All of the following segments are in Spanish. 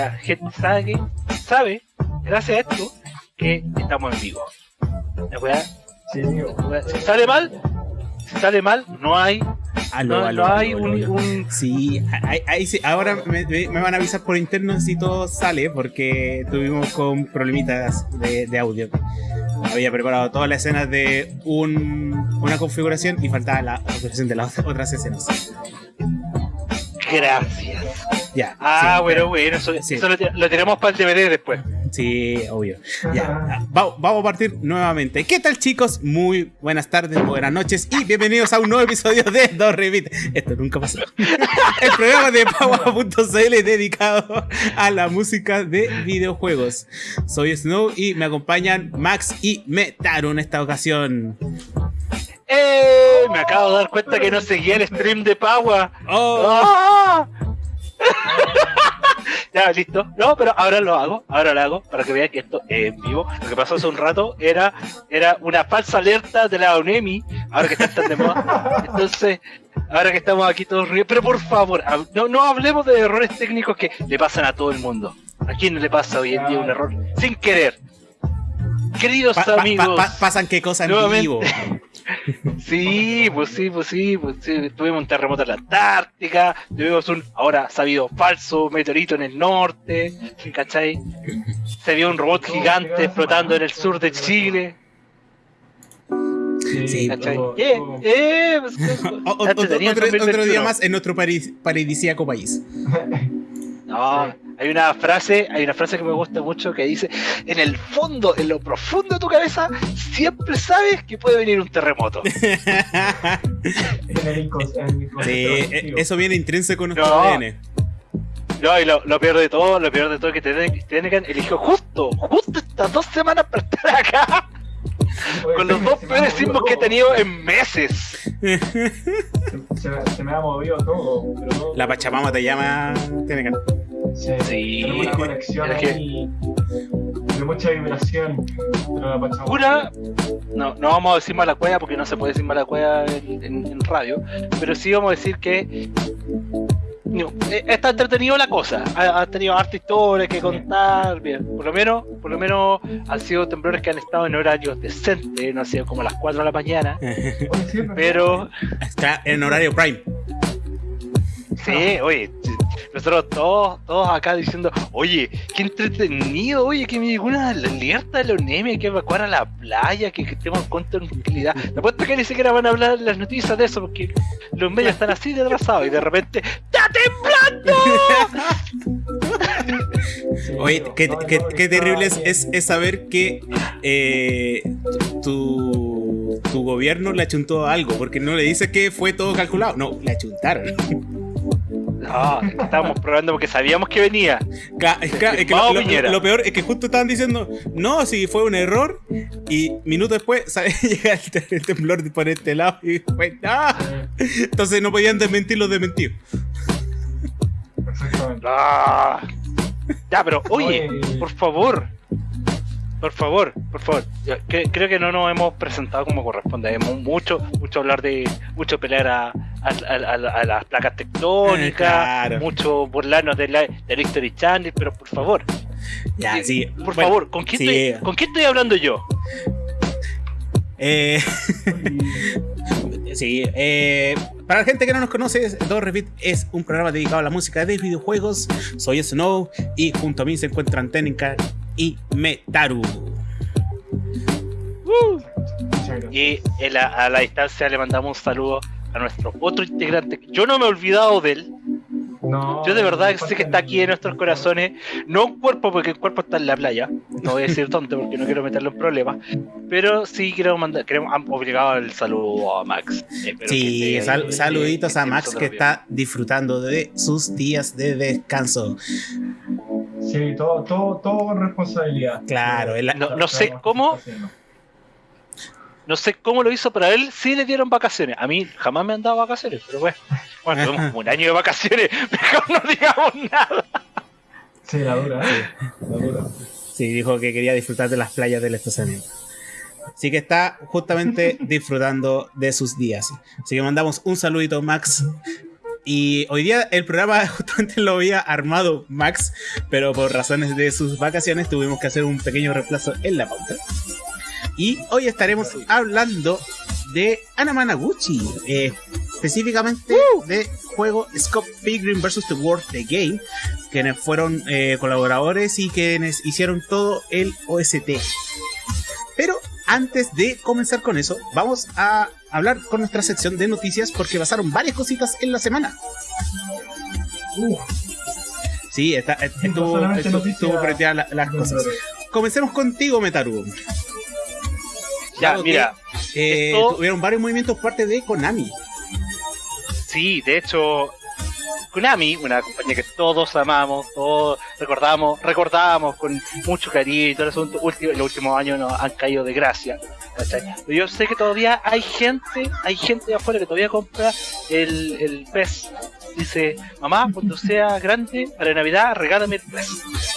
la gente sabe, sabe gracias a esto, que estamos en vivo. La weá, Sí, si sale mal, si sale mal, no hay, Aló, no, aló, no hay aló, un, un- Sí, ahí, ahí sí, ahora me, me- me van a avisar por interno si todo sale, porque tuvimos con problemitas de, de audio. Había preparado todas las escenas de un- una configuración y faltaba la configuración de las otras escenas. Gracias. Ya. Ah, sí, bueno, bueno, eso, Sí. eso lo, lo tenemos para el DVD después. Sí, obvio. Ya, va- vamos a partir nuevamente. ¿Qué tal, chicos? Muy buenas tardes, buenas noches y bienvenidos a un nuevo episodio de Dos Revit. Esto nunca pasó. El programa de Paua.cl dedicado a la música de videojuegos. Soy Snow y me acompañan Max y Metaru en esta ocasión. ¡Eh! Me acabo de dar cuenta que no seguía el stream de Paua. ¡Oh! ¡Ah! ya, listo. No, pero ahora lo hago, ahora lo hago, para que vean que esto es en vivo. Lo que pasó hace un rato era, era una falsa alerta de la ONEMI, ahora que están tan de moda. Entonces, ahora que estamos aquí todos riendo, pero por favor, no, no hablemos de errores técnicos que le pasan a todo el mundo. ¿A quién no le pasa hoy en día un error sin querer? Queridos Pa- pa- pa- amigos, pa- pasan qué cosas en vivo. Sí, pues sí, pues sí, pues sí. Tuvimos un terremoto en la Antártica, tuvimos un, ahora sabido, falso meteorito en el norte, ¿cachai? Se vio un robot gigante flotando en el sur de Chile, Sí, Eh, eh, pues, otro, tenía el otro- otro 2021. día más en nuestro paradisíaco país. No, hay una frase, hay una frase que me gusta mucho que dice, en el fondo, en lo profundo de tu cabeza, siempre sabes que puede venir un terremoto. Sí, e- colectivo. eso viene intrínseco en nuestro No. ADN. No, y lo, lo peor de todo, lo peor de todo es que Tenecan eligió justo, justo estas dos semanas para estar acá, Oye, con los dos peores sismos que he tenido en meses. Se, se me- se me ha movido todo. pero todo- La Pachamama te llama. Tiene Sí, Sí. Tenemos una conexión Es que- ahí de mucha vibración. Una, no, no vamos a decir mala cueva porque no se puede decir mala cueva en, en- en radio, pero sí vamos a decir que no, eh, está entretenido la cosa, ha, ha tenido harta historia que contar, bien, por lo menos, por lo menos han sido temblores que han estado en horarios decentes, no han sido como a las 4 de la mañana, pero Está en horario prime. Sí, oye, nosotros todos, todos acá diciendo, oye, qué entretenido, oye, que me llegó una alerta de la UNEM, hay que evacuar a la playa, que, que estemos con tranquilidad. Te apuesto que ni siquiera van a hablar las noticias de eso, porque los medios están así de atrasados y de repente, ¡está temblando! Oye, qué, qué- qué terrible es- es saber que eh, tu, tu gobierno le achuntó algo, porque no le dice que fue todo calculado. No, le achuntaron. No, estábamos probando porque sabíamos que venía. Ca- es ca- es que lo, lo- Piñera. lo peor es que justo estaban diciendo, no, si fue un error, y minutos después llega el, te- el temblor por este lado y fue, ¡ah! Sí, Entonces no podían desmentir los desmentidos. exactamente. Ah. Ya, pero oye, Oye. por favor, por favor, por favor. Creo que no nos hemos presentado como corresponde. Hemos mucho, mucho hablar de, mucho pelear a, a- a- a- a las placas tectónicas, Claro. mucho burlarnos de la, del History Channel, pero por favor, Ya, sí. por bueno, favor, ¿con quién, sí. estoy, ¿con quién estoy hablando yo? Eh, Sí, eh, para la gente que no nos conoce, Dos Repeat es un programa dedicado a la música de videojuegos. Soy Snow y junto a mí se encuentran Tenica y Metaru. Gracias. Y la- a la distancia le mandamos un saludo a nuestro otro integrante. Yo no me he olvidado de él. No, Yo de verdad no sé que está aquí en nuestros corazones, no un cuerpo porque el cuerpo está en la playa, no voy a decir dónde porque no quiero meterlo en problemas, pero sí quiero mandar, queremos han obligado el saludo a Max. Espero Sí, que sal- saluditos que a Max que está disfrutando de sus días de descanso. Sí, todo, todo, todo con responsabilidad. Claro, el- No- no sé cómo. haciendo. No sé cómo lo hizo, pero a él sí le dieron vacaciones. A mí jamás me han dado vacaciones, pero bueno, bueno, tuvimos como un año de vacaciones, mejor no digamos nada. Sí, la dura, la dura. Sí, dijo que quería disfrutar de las playas del estacionamiento. Así que está justamente disfrutando de sus días. Así que mandamos un saludito, Max. Y hoy día el programa justamente lo había armado Max, pero por razones de sus vacaciones tuvimos que hacer un pequeño reemplazo en la pauta. Y hoy estaremos hablando de Anamanaguchi, eh, específicamente de juego Scott Pilgrim vs. The World The Game, quienes fueron eh, colaboradores y quienes hicieron todo el OST. Pero antes de comenzar con eso, vamos a hablar con nuestra sección de noticias porque pasaron varias cositas en la semana. Uh, Sí, está, estuvo, estuvo, estuvo la- las cosas. Comencemos contigo, Metaru. Ya, Dado que, mira, eh, esto- tuvieron varios movimientos parte de Konami. sí, de hecho, Konami, una compañía que todos amamos, todos recordamos, recordamos con mucho cariño y todo el asunto, último, en los últimos años nos han caído de gracia. yo sé que todavía hay gente, hay gente de afuera que todavía compra el, el PES. Dice, mamá, cuando sea grande, para Navidad, regálame el PES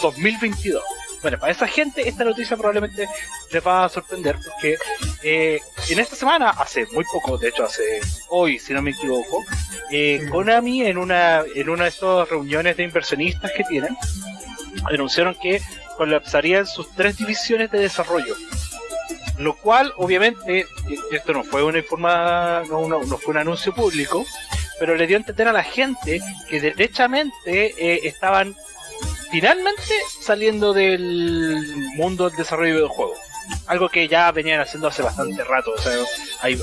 2022. Bueno, para esa gente esta noticia probablemente les va a sorprender porque eh, en esta semana, hace muy poco, de hecho hace hoy, si no me equivoco, eh, Sí. Konami en una en una de estas reuniones de inversionistas que tienen anunciaron que colapsarían sus tres divisiones de desarrollo. Lo cual, obviamente, esto no fue una informa, no, no- no fue un anuncio público, pero le dio a entender a la gente que derechamente eh, estaban finalmente saliendo del mundo del desarrollo de videojuegos. Algo que ya venían haciendo hace bastante rato, o sea,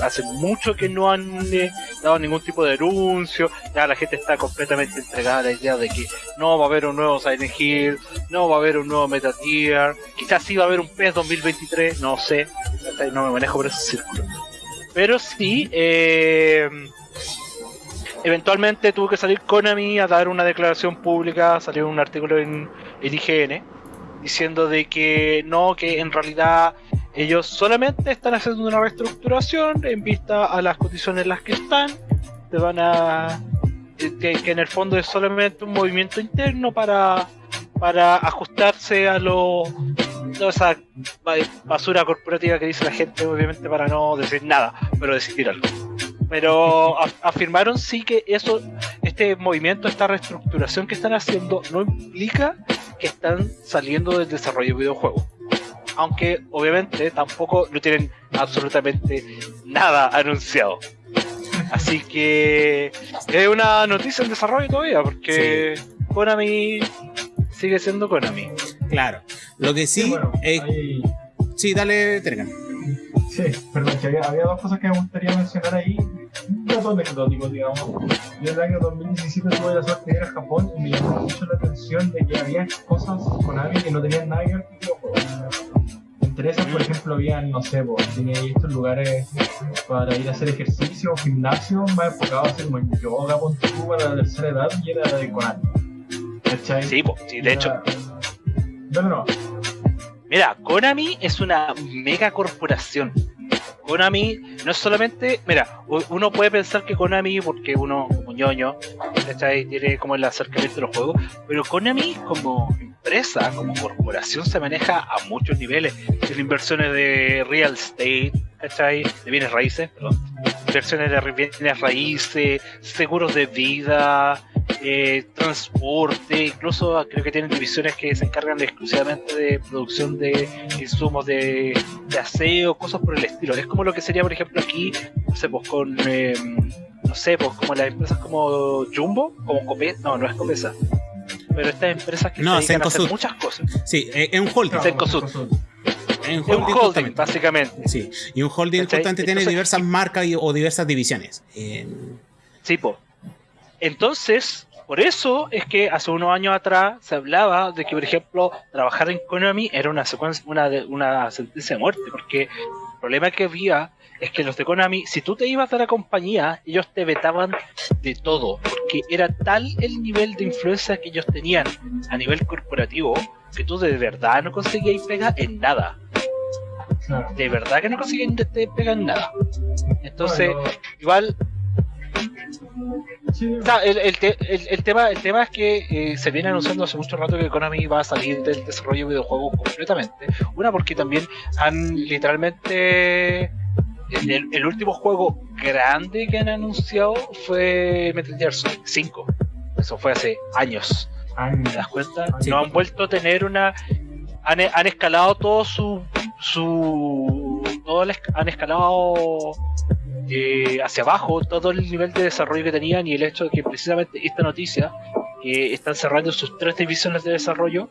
hace mucho que no han eh, dado ningún tipo de anuncio, ya la gente está completamente entregada a la idea de que no va a haber un nuevo Silent Hill, no va a haber un nuevo Metal Gear, quizás sí va a haber un PES 2023, no sé, no me manejo por esos círculos. Pero sí, eh, eventualmente tuvo que salir Konami a dar una declaración pública, salió un artículo en el IGN diciendo de que no, que en realidad ellos solamente están haciendo una reestructuración en vista a las condiciones en las que están, te van a que, que en el fondo es solamente un movimiento interno para para ajustarse a lo toda esa ba- basura corporativa que dice la gente, obviamente para no decir nada, pero decir algo. Pero af- afirmaron sí que eso, este movimiento, esta reestructuración que están haciendo, no implica que están saliendo del desarrollo de videojuegos. Aunque obviamente tampoco no tienen absolutamente nada anunciado. Así que es una noticia en desarrollo todavía, porque Konami sigue siendo Konami. Claro. Lo que sí, bueno, eh, hay- sí, dale, Tergan. Sí, perdón, que había, había dos cosas que me gustaría mencionar ahí. Un dato anecdótico, digamos. Yo en el año 2017 tuve la suerte de ir a Japón y me llamó mucho la atención de que había cosas con Ami que no tenían nada que ver con videojuegos. Entre esas, por ejemplo, había, no sé, pues, tenía estos lugares para ir a hacer ejercicio, gimnasio, más enfocado a hacer como en yoga, ponte tú, para la tercera edad y era de Konami. ¿Cachai? Sí, po, sí, de hecho, No, no, no. Mira, Konami es una mega corporación. Konami no es solamente, mira, uno puede pensar que Konami, porque uno como ñoño, ¿cachai? tiene como el acercamiento de los juegos, pero Konami como empresa, como corporación se maneja a muchos niveles. Tiene inversiones de real estate, ¿cachai? De bienes raíces, perdón. Inversiones de bienes raíces, seguros de vida, eh, transporte, incluso creo que tienen divisiones que se encargan de- exclusivamente de producción de insumos de, de aseo, cosas por el estilo. Es como lo que sería, por ejemplo, aquí, no sé, pues con, eh, no sé, pues como las empresas como Jumbo, como Copesa, no, no es Copesa, pero estas empresas que No, se dedican a hacer muchas cosas. Sí, eh, es un holding. Cencosud. Es un holding, holding, justamente. básicamente. Sí, y un holding ¿Cachai? tiene Entonces- diversas marcas y- o diversas divisiones. Eh, Sí, po. Entonces, por eso es que hace unos años atrás se hablaba de que, por ejemplo, trabajar en Konami era una secuencia, una, de- una sentencia de muerte, porque el problema que había es que los de Konami, si tú te ibas de la compañía, ellos te vetaban de todo, porque era tal el nivel de influencia que ellos tenían a nivel corporativo que tú de verdad no conseguías pega en nada. De verdad que no conseguías pega en nada. Entonces, igual El, el, el, el, tema, el tema es que eh, se viene anunciando hace mucho rato que Konami va a salir del desarrollo de videojuegos completamente. Una porque también han literalmente el, el, último juego grande que han anunciado fue Metal Gear Solid 5. Eso fue hace años. ¿Te das cuenta? No han vuelto a tener una. Han, han escalado todo su. su todo han escalado eh, hacia abajo todo el nivel de desarrollo que tenían y el hecho de que precisamente esta noticia, que están cerrando sus tres divisiones de desarrollo,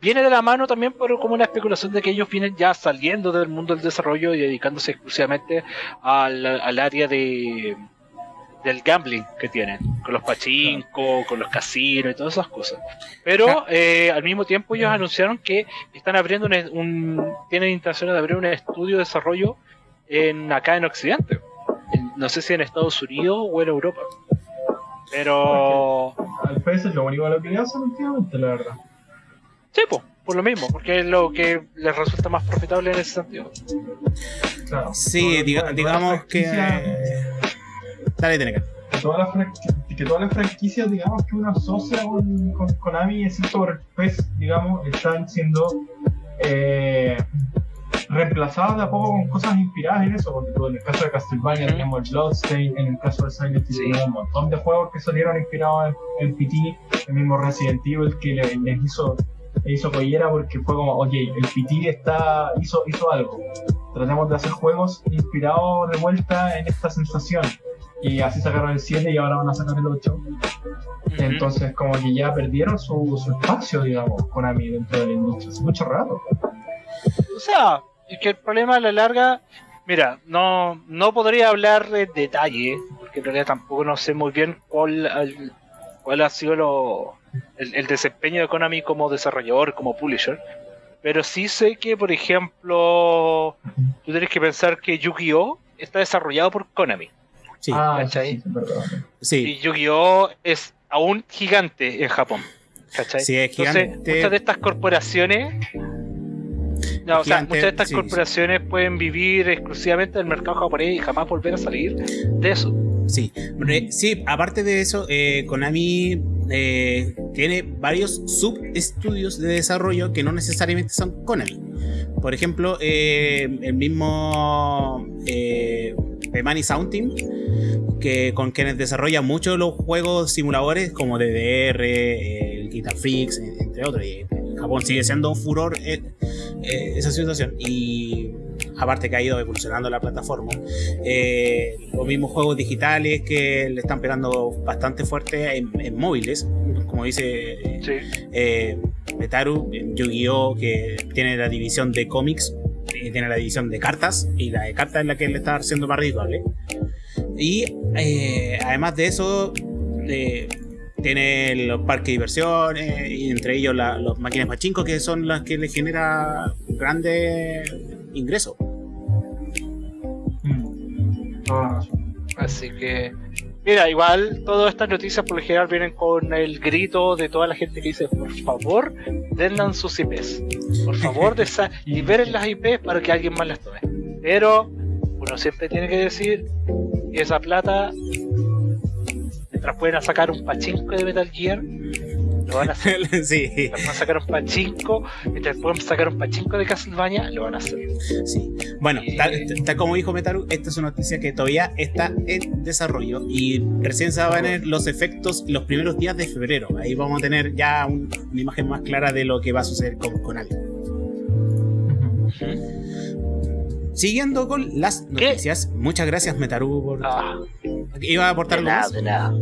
viene de la mano también por como una especulación de que ellos vienen ya saliendo del mundo del desarrollo y dedicándose exclusivamente al, al área de del gambling que tienen, con los pachinko, con los casinos y todas esas cosas. Pero eh, al mismo tiempo ellos anunciaron que están abriendo un, un tienen intención de abrir un estudio de desarrollo en acá en Occidente. no sé si en Estados Unidos o en Europa. Pero. Al PS es lo único lo que le hacen últimamente, la verdad. Sí, pues, por lo mismo, porque es lo que les resulta más profitable en ese sentido. Claro, sí, digamos que. Dale, tiene que. Todas las que todas las franquicias, digamos, que uno asocia con, con Konami, excepto por PES, digamos, están siendo eh, reemplazadas de a poco con cosas inspiradas en eso, porque en el caso de Castlevania tenemos el Bloodstain, en el caso de Silent Hill tenemos un montón de juegos que salieron inspirados en, el PT, el mismo Resident Evil que les hizo le hizo collera porque fue como, ok, el PT está, hizo, hizo algo. Tratemos de hacer juegos inspirados de vuelta en esta sensación. Y así sacaron el 7 y ahora van a sacar el 8. Entonces, como que ya perdieron su, su espacio, digamos, con Ami dentro de la industria. Hace mucho rato. O sea, es que el problema a la larga, mira, no, no podría hablar de detalle, porque en realidad tampoco no sé muy bien cuál, cuál ha sido lo, el, desempeño de Konami como desarrollador, como publisher. Pero sí sé que, por ejemplo, tú tienes que pensar que Yu-Gi-Oh! está desarrollado por Konami. Sí, ah, sí, Y Yu-Gi-Oh! es aún gigante en Japón. ¿cachai? Sí, es gigante. Entonces, muchas de estas corporaciones no, o sea, muchas de estas corporaciones pueden vivir exclusivamente del mercado japonés y jamás volver a salir de eso. Sí, sí aparte de eso, eh, Konami eh, tiene varios subestudios de desarrollo que no necesariamente son Konami. Por ejemplo, eh, el mismo eh, Money Sound Team, que, con quienes desarrolla muchos los juegos simuladores como DDR, el Guitar Freaks, entre otros. Y Japón sigue siendo un furor eh, eh, esa situación y aparte que ha ido evolucionando la plataforma. Eh, los mismos juegos digitales que le están pegando bastante fuerte en, móviles, como dice Metaru, Yu-Gi-Oh! que tiene la división de cómics, tiene la división de cartas y la de cartas es la que le está haciendo más rituales. Y además de eso, tiene los parques de diversiones y entre ellos las máquinas machinco que son las que le genera grandes ingresos. Mm. Así que, mira, igual todas estas noticias por lo general vienen con el grito de toda la gente que dice, por favor, denle sus IPs. Por favor, liberen las IPs para que alguien más las tome. Pero uno siempre tiene que decir que esa plata mientras pueden sacar un pachinko de Metal Gear, lo van a hacer. sí. Mientras pueden sacar un pachinko, mientras pueden sacar un pachinko de Castlevania, lo van a hacer. Sí. Bueno, tal, como dijo Metaru, esta es una noticia que todavía está en desarrollo y recién se van a ver los efectos los primeros días de febrero. Ahí vamos a tener ya una imagen más clara de lo que va a suceder con, con Siguiendo con las noticias, muchas gracias Metaru por... Ah. Iba a aportar nada, de nada.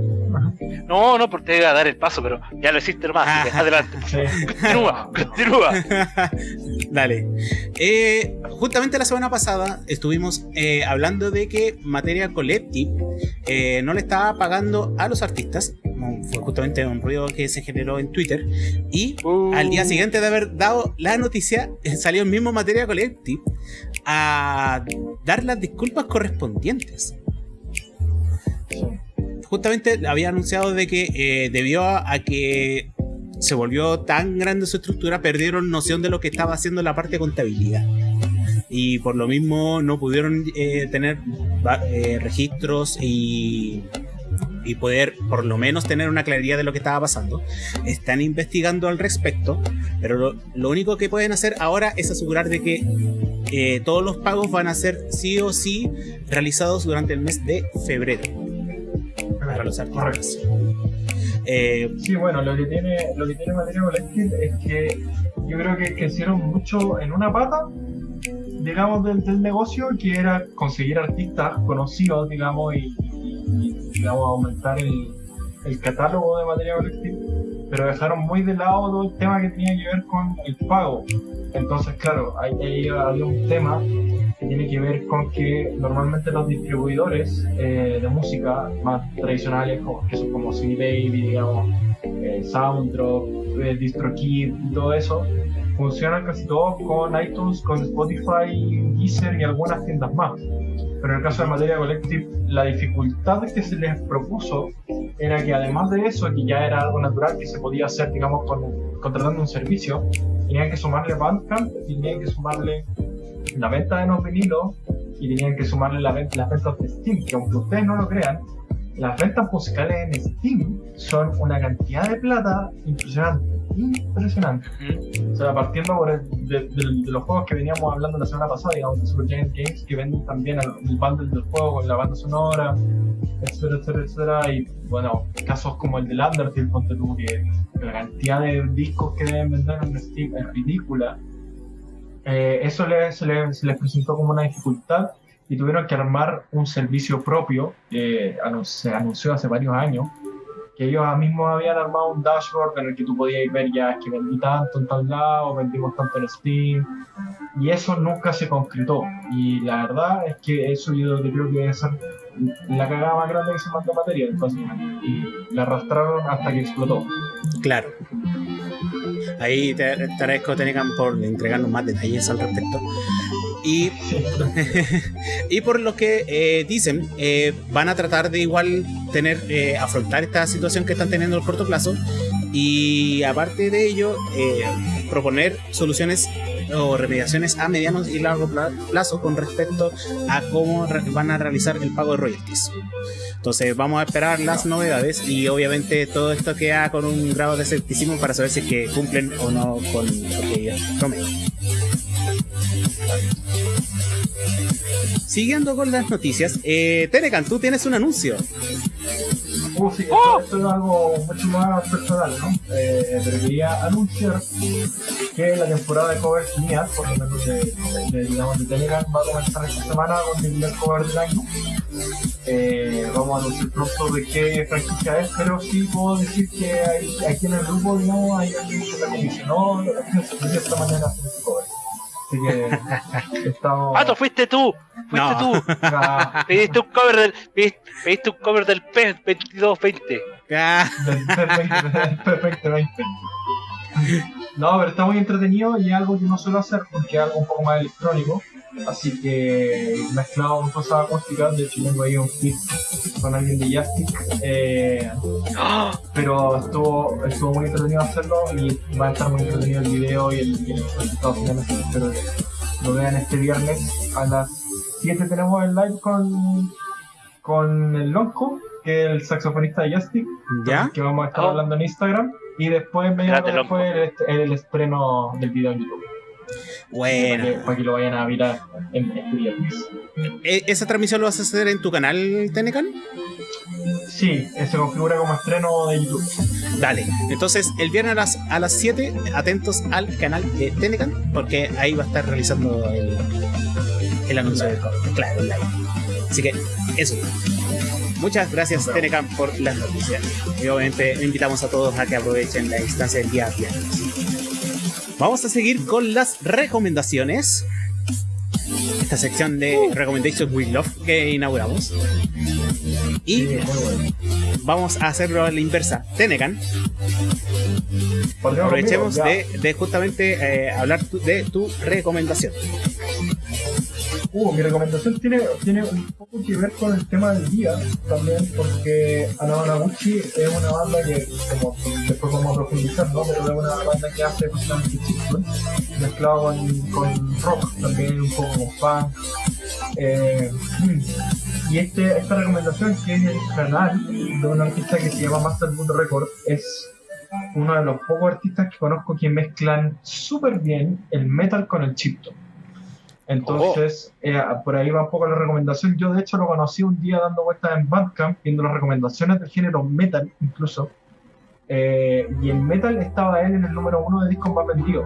No, no, porque te iba a dar el paso, pero ya lo hiciste más, ah. adelante. Continúa, continúa. Dale. Eh, justamente la semana pasada estuvimos eh, hablando de que Materia Collective eh, no le estaba pagando a los artistas. Fue justamente un ruido que se generó en Twitter. Y al día uh. siguiente de haber dado la noticia, salió el mismo Materia Collective a dar las disculpas correspondientes justamente había anunciado de que eh, debido a, que se volvió tan grande su estructura, perdieron noción de lo que estaba haciendo la parte de contabilidad. Y por lo mismo no pudieron eh, tener eh, registros y, y poder por lo menos tener una claridad de lo que estaba pasando. Están investigando al respecto, pero lo, único que pueden hacer ahora es asegurar de que eh, todos los pagos van a ser sí o sí realizados durante el mes de febrero para los artistas. Eh, sí, bueno, lo que tiene, lo que tiene Materia Collective es que yo creo que, hicieron mucho en una pata digamos, del, del, negocio, que era conseguir artistas conocidos, digamos, y, digamos, aumentar el, el, catálogo de materia colectiva, pero dejaron muy de lado todo el tema que tenía que ver con el pago. Entonces, claro, ahí, ahí había un tema que tiene que ver con que normalmente los distribuidores eh, de música más tradicionales, como, que son como CD Baby, digamos, eh, Sounddrop, eh, DistroKid y todo eso, funcionan casi todos con iTunes, con Spotify, Deezer y algunas tiendas más. Pero en el caso de Materia Collective, la dificultad que se les propuso era que además de eso, que ya era algo natural que se podía hacer, digamos, con, contratando un servicio, tenían que sumarle Bandcamp, tenían que sumarle la venta de los vinilos y tenían que sumarle la las ventas de Steam, que aunque ustedes no lo crean, las ventas musicales en Steam son una cantidad de plata impresionante impresionante. O sea, partiendo por de, los juegos que veníamos hablando la semana pasada, digamos, de Super Giant Games, que venden también el bundle del juego con la banda sonora, etcétera, etcétera, etcétera. Y bueno, casos como el de Undertale, ponte tú, que la cantidad de discos que deben vender en Steam es ridícula. Eh, eso se, les, presentó como una dificultad y tuvieron que armar un servicio propio, que se anunció hace varios años, que ellos mismos habían armado un dashboard en el que tú podías ver ya que vendí tanto en tal lado, vendimos tanto en Steam, y eso nunca se concretó. Y la verdad es que eso yo creo que es la cagada más grande que se mandó materia, entonces, y la arrastraron hasta que explotó. Claro. Ahí te, te agradezco, Tenecan, por entregarnos más detalles al respecto. Y, y por lo que eh, dicen, eh, van a tratar de igual tener, eh, afrontar esta situación que están teniendo en el corto plazo y aparte de ello, proponer soluciones o remediaciones a mediano y largo plazo con respecto a cómo van a realizar el pago de royalties. Entonces vamos a esperar las novedades y obviamente todo esto queda con un grado de escepticismo para saber si que cumplen o no con lo que prometen. Siguiendo con las noticias, eh, tú tienes un anuncio. Uh, sí, ¡Oh! esto, es algo mucho más personal, ¿no? Eh, pero quería anunciar que la temporada de covers mía, por lo menos de, de, digamos, de Telegram, va a comenzar esta semana con el primer cover del año. Eh, vamos a anunciar pronto de qué franquicia es, pero sí puedo decir que hay, aquí en el grupo, no hay alguien que la comisionó, de esta mañana hacer este cover. Así que estamos... ¡Pato, fuiste tú! ¡Fuiste tú! Pediste un cover del, pediste, un cover del PES 2220. Del PES 2020. No, pero está muy entretenido y es algo que no suelo hacer porque es algo un poco más electrónico. Así que mezclado con cosas acústicas, de hecho tengo ahí un kit con alguien de Jastic. Eh, pero estuvo, estuvo muy entretenido hacerlo y va a estar muy entretenido el video y el, resultado final. Espero que lo vean este viernes a las 7 tenemos el live con, con el Lonco, que es el saxofonista de Jastic, ¿Ya? que vamos a estar oh. hablando en Instagram. Y después, después, el, el estreno del video en YouTube. Bueno. Para que, lo vayan a mirar en este viernes. ¿E-, ¿Esa transmisión lo vas a hacer en tu canal, Tenecan? Sí, se configura como estreno de YouTube. Dale, entonces el viernes a las, a las 7, atentos al canal de Tenecan, porque ahí va a estar realizando el, el anuncio del Claro, live. Así que eso. Muchas gracias, Tenecan, por las noticias. Y obviamente invitamos a todos a que aprovechen la instancia del día viernes. Vamos a seguir con las recomendaciones. Esta sección de uh. Recommendations with Love que inauguramos. Y vamos a hacerlo a la inversa. Tenecan. Aprovechemos de, justamente eh, hablar de tu recomendación. Uh, mi recomendación tiene, tiene un poco que ver con el tema del día también, porque Anamanaguchi es una banda que, como después vamos a profundizar, ¿no? pero es una banda que hace justamente chicos, mezclado con, rock, también un poco con funk. Eh, y este, esta recomendación que es el canal de un artista que se llama Master Boot Record es uno de los pocos artistas que conozco que mezclan súper bien el metal con el chipto. Entonces, eh, por ahí va un poco la recomendación. Yo, de hecho, lo conocí un día dando vueltas en Bandcamp, viendo las recomendaciones del género metal, incluso. Eh, y el metal estaba él en el número uno de discos más vendidos.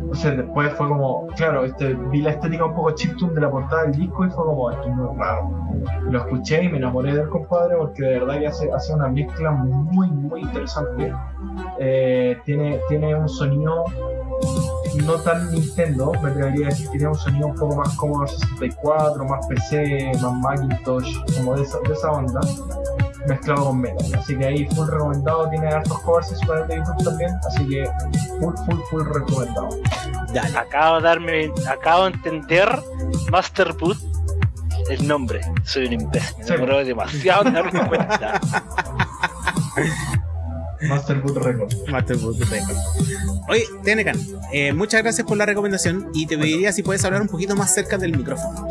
Entonces, después fue como, claro, este, vi la estética un poco chiptune de la portada del disco y fue como, esto es muy raro. Lo escuché y me enamoré del compadre porque de verdad que hace, hace una mezcla muy, muy interesante. Eh, tiene, tiene un sonido no tan Nintendo, me atrevería a decir que tiene un sonido un poco más como 64, más PC, más Macintosh, como de esa, de esa onda, mezclado con metal. Así que ahí full recomendado, tiene hartos covers en su canal de YouTube también, así que full, full, full recomendado. Dale. Acabo de darme, acabo de entender Master Boot el nombre. Soy un imbécil, me Sí. demoró demasiado en darme cuenta. Master Boot Record. Master Boot Record. Oye, Tenecan, eh, muchas gracias por la recomendación y te pediría si puedes hablar un poquito más cerca del micrófono.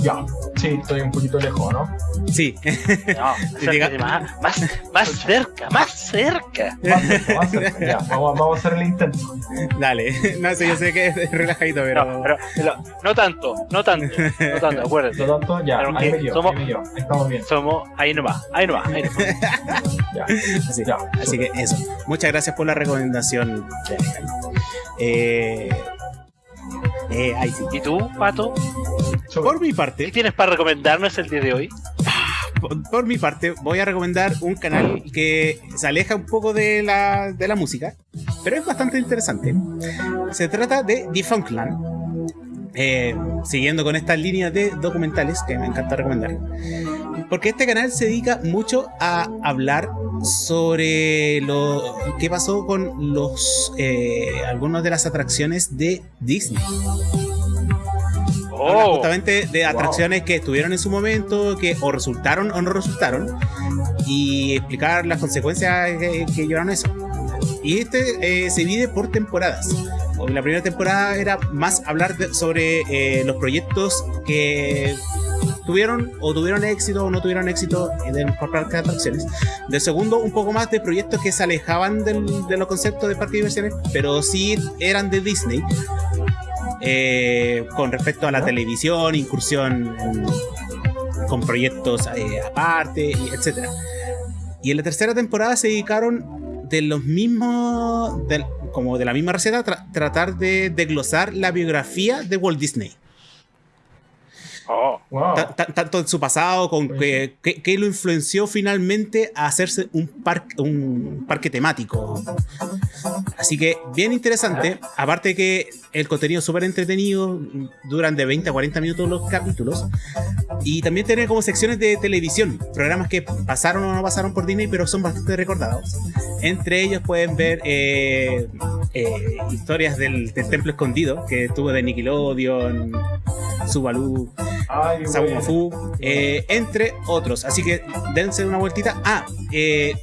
Ya, sí, estoy un poquito lejos, ¿no? Sí, No, más, más, más cerca, más cerca. Más cerca, más cerca. Ya, vamos, vamos a hacer el intento. dale. No sé, yo sé que es relajadito, pero... No, pero, pero no tanto, no tanto, no tanto, acuérdate. Lo tanto, ya, Pero ahí me dio, somos- ahí me dio. Estamos bien. Somos ahí nomás, ahí nomás, ahí nomás. Ya, Así, ya. así que eso. Muchas gracias por la recomendación. Eh, eh, ahí sí. ¿Y tú, Pato? Por mi ¿Qué parte, tienes para recomendarnos el día de hoy? por, por mi parte, voy a recomendar un canal que se aleja un poco de la, de la música, pero es bastante interesante. Se trata de Defunctland. Eh, siguiendo con estas líneas de documentales que me encanta recomendar. Porque este canal se dedica mucho a hablar sobre lo que pasó con los eh, algunas de las atracciones de Disney. Habla Oh, justamente de atracciones que estuvieron en su momento, que o resultaron o no resultaron, y explicar las consecuencias que, que llevaron a eso. Y este eh, se divide por temporadas. La primera temporada era más hablar de- sobre eh, los proyectos que tuvieron o tuvieron éxito o no tuvieron éxito en por parque de atracciones. Del segundo, un poco más de proyectos que se alejaban del- de los conceptos de parque de diversiones, pero sí eran de Disney. Eh, con respecto a la televisión, incursión en- con proyectos eh, aparte, etcétera. Y en la tercera temporada se dedicaron de los mismos, del- como de la misma receta, tra- tratar de desglosar la biografía de Walt Disney. Oh, Wow. Tanto en su pasado, con que, que- que lo influenció finalmente a hacerse un, parque un parque temático. Así que bien interesante. Aparte que el contenido es súper entretenido, duran de 20 a 40 minutos los capítulos. Y también tiene como secciones de televisión, programas que pasaron o no pasaron por Disney, pero son bastante recordados. Entre ellos pueden ver eh, eh, historias del, del Templo Escondido, que tuvo de Nickelodeon, Subaru, Ay, Sabu güey. Mafu, eh, entre otros. Así que dense una vueltita. Ah, eh,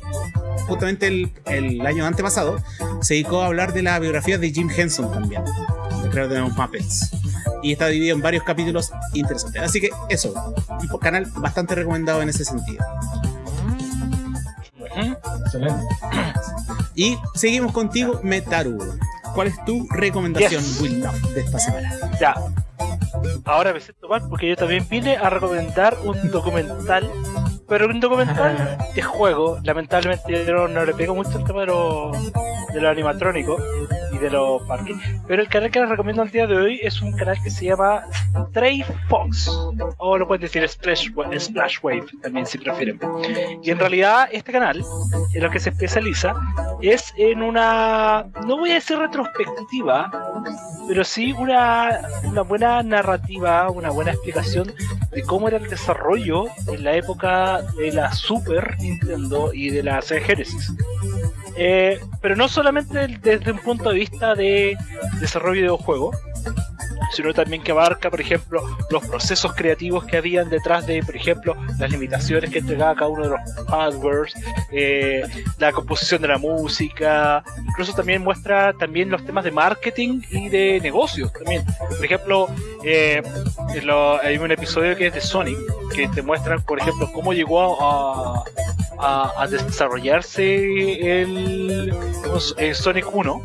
justamente el, el año antepasado se dedicó a hablar de la biografía de Jim Henson también, creo de los Muppets. Y está dividido en varios capítulos interesantes. Así que eso, un canal bastante recomendado en ese sentido. Excelente. Y seguimos contigo, Metaru. ¿Cuál es tu recomendación, Yes. Will Love, de esta semana? Ya. Ahora me siento mal porque yo también vine a recomendar un documental, pero un documental de juego. Lamentablemente yo no, no le pego mucho el tema de lo, de lo animatrónico y de los parques. Pero el canal que les recomiendo el día de hoy es un canal que se llama Stray Fox. O lo pueden decir Splash, Splash Wave también si prefieren. Y en realidad este canal en lo que se especializa es en una, no voy a decir retrospectiva, pero sí una, una buena narrativa, una buena explicación de cómo era el desarrollo en la época de la Super Nintendo y de la Sega Genesis. Eh, pero no solamente desde un punto de vista de desarrollo de videojuegos, sino también que abarca, por ejemplo, los procesos creativos que habían detrás de, por ejemplo, las limitaciones que entregaba cada uno de los hardwares, eh, la composición de la música, incluso también muestra también los temas de marketing y de negocios también. Por ejemplo, eh, hay un episodio que es de Sonic, que te muestran, por ejemplo, cómo llegó a, desarrollarse el, el Sonic 1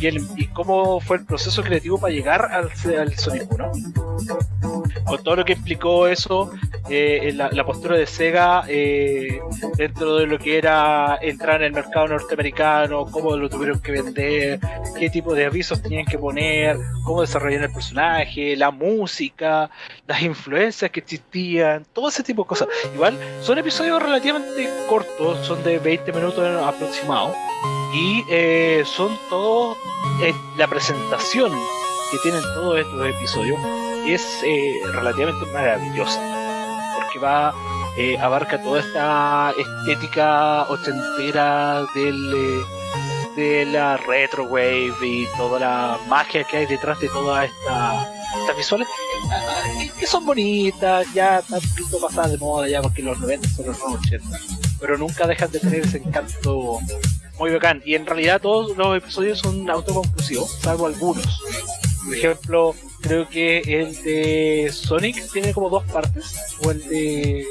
y, cómo fue el proceso creativo para llegar al, al Sonic 1. Con todo lo que implicó eso, eh, la, postura de Sega eh, dentro de lo que era entrar en el mercado norteamericano, cómo lo tuvieron que vender, qué tipo de avisos tenían que poner, cómo desarrollar el personaje, la música, las influencias que existían, todo ese tipo de cosas. Igual son episodios relativamente cortos, son de 20 minutos aproximado y eh, son todos eh, la presentación que tienen todos estos episodios es eh, relativamente maravillosa porque va abarca toda esta estética ochentera del de la retro wave y toda la magia que hay detrás de todas esta, estas visuales que son bonitas ya están un pasadas de moda ya porque los 90 son los 80 pero nunca dejan de tener ese encanto muy bacán. Y en realidad todos los episodios son autoconclusivos, salvo algunos. Por ejemplo, creo que el de Sonic tiene como dos partes, o el de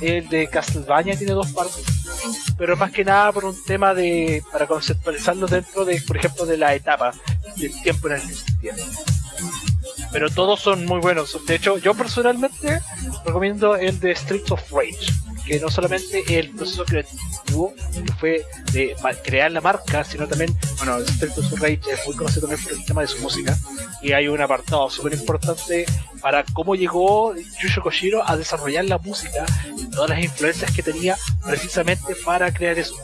el de Castlevania tiene dos partes, pero más que nada por un tema de para conceptualizarlo dentro de, por ejemplo, de la etapa del tiempo en el que tiene. Pero todos son muy buenos. De hecho, yo personalmente recomiendo el de Streets of Rage que no solamente el proceso creativo que fue de crear la marca, sino también, bueno, su Rage es muy conocido también por el tema de su música, y hay un apartado súper importante para cómo llegó Yusho Koshiro a desarrollar la música y todas las influencias que tenía precisamente para crear eso.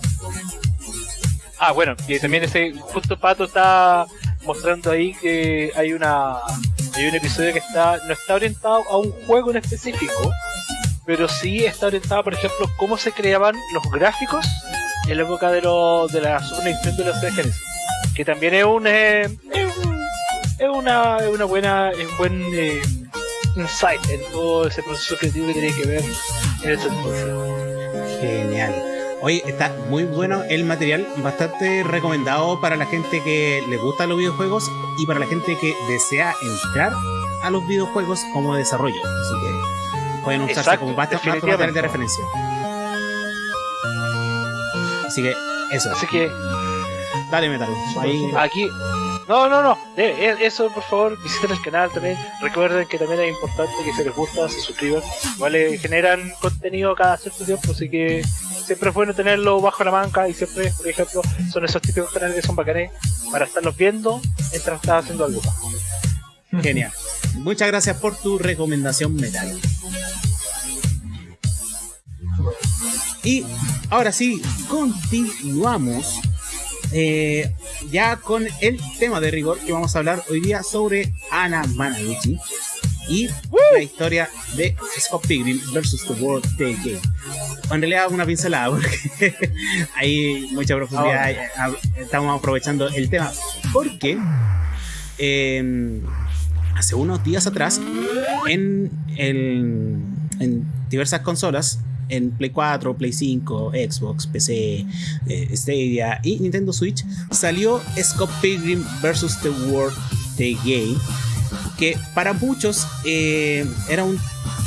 Ah, bueno, y también ese justo Pato está mostrando ahí que hay una hay un episodio que está no está orientado a un juego en específico, pero sí está orientado, por ejemplo, cómo se creaban los gráficos en la época de, lo, de la Super Nintendo de los Genesis. Que también es un, eh, una, una buena, un buen eh, insight en todo ese proceso creativo que tiene que ver en ese entonces. Genial. Hoy está muy bueno el material, bastante recomendado para la gente que le gusta los videojuegos y para la gente que desea entrar a los videojuegos como desarrollo. Así que pueden usarse como más, de referencia. Así que eso. Así que. Dale, Metal. Ahí... Aquí. No, no, no. E, eso, por favor, visiten el canal también. Recuerden que también es importante que si les gusta, se suscriban. ¿Vale? Generan contenido cada cierto tiempo, así que siempre es bueno tenerlo bajo la manca y siempre, por ejemplo, son esos típicos canales que son bacanes para estarlos viendo mientras estás haciendo algo. Genial. Muchas gracias por tu recomendación, Metal. Y ahora sí, continuamos eh, ya con el tema de rigor que vamos a hablar hoy día sobre Ana Managuchi y la historia de Scott Pilgrim versus The World Day Game. En realidad una pincelada porque hay mucha profundidad, estamos aprovechando el tema porque em, hace unos días atrás en, en diversas consolas en Play 4, Play 5, Xbox, PC, eh, Stadia y Nintendo Switch, salió Scott Pilgrim vs. The World The Game, que para muchos eh, era un,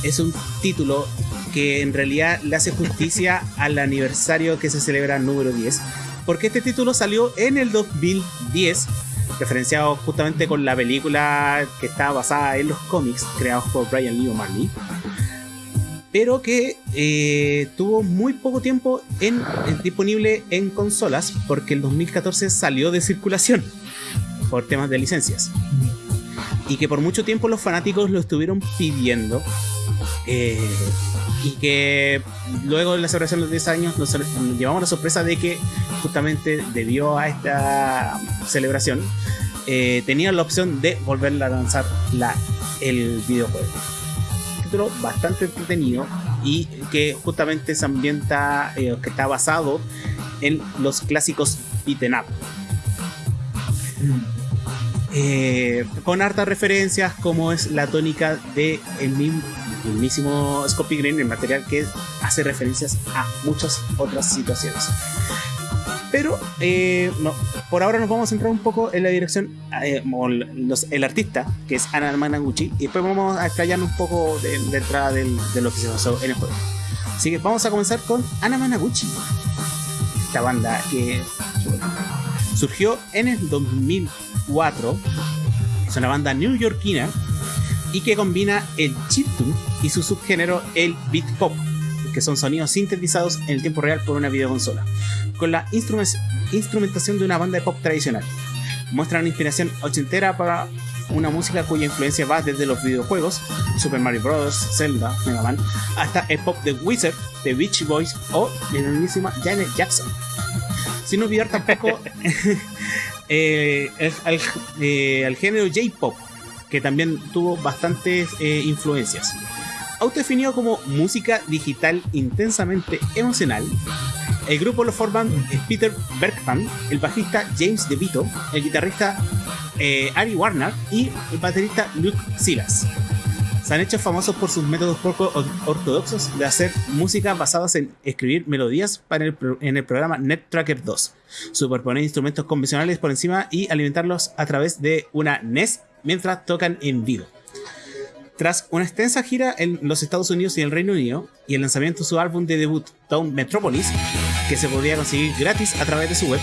es un título que en realidad le hace justicia al aniversario que se celebra número 10, porque este título salió en el 2010 referenciado justamente con la película que está basada en los cómics creados por Brian Lee O'Malley pero que eh, tuvo muy poco tiempo en, disponible en consolas porque el 2014 salió de circulación por temas de licencias. Y que por mucho tiempo los fanáticos lo estuvieron pidiendo. Eh, y que luego de la celebración de los 10 años nos, llevamos la sorpresa de que justamente debido a esta celebración eh, tenían la opción de volver a lanzar la, el videojuego bastante entretenido y que justamente se ambienta, eh, que está basado en los clásicos beaten up. eh, con hartas referencias como es la tónica de el mismísimo Scotty Green, el material que hace referencias a muchas otras situaciones. Pero eh, no, por ahora nos vamos a centrar un poco en la dirección, eh, el artista, que es Ana Managuchi, y después vamos a explayar un poco de, de entrada de lo que se pasó en el juego. Así que vamos a comenzar con Ana Managuchi, esta banda que surgió en el 2004, es una banda newyorkina y que combina el chiptune y su subgénero el beat pop, que son sonidos sintetizados en el tiempo real por una videoconsola con la instrumentación de una banda de pop tradicional. Muestra una inspiración ochentera para una música cuya influencia va desde los videojuegos, Super Mario Bros., Zelda, Mega Man, hasta el pop de Wizard, The Beach Boys o la enormísima Janet Jackson. Sin olvidar tampoco eh, eh, al, género J-pop, que también tuvo bastantes eh, influencias. Autodefinido como música digital intensamente emocional, el grupo lo forman Peter Bergman, el bajista James DeVito, el guitarrista eh, Ari Warner y el baterista Luke Silas. Se han hecho famosos por sus métodos poco ortodoxos de hacer música basadas en escribir melodías para en el programa Net Tracker 2, superponer instrumentos convencionales por encima y alimentarlos a través de una NES mientras tocan en vivo. Tras una extensa gira en los Estados Unidos y el Reino Unido y el lanzamiento de su álbum de debut Town Metropolis, que se podía conseguir gratis a través de su web,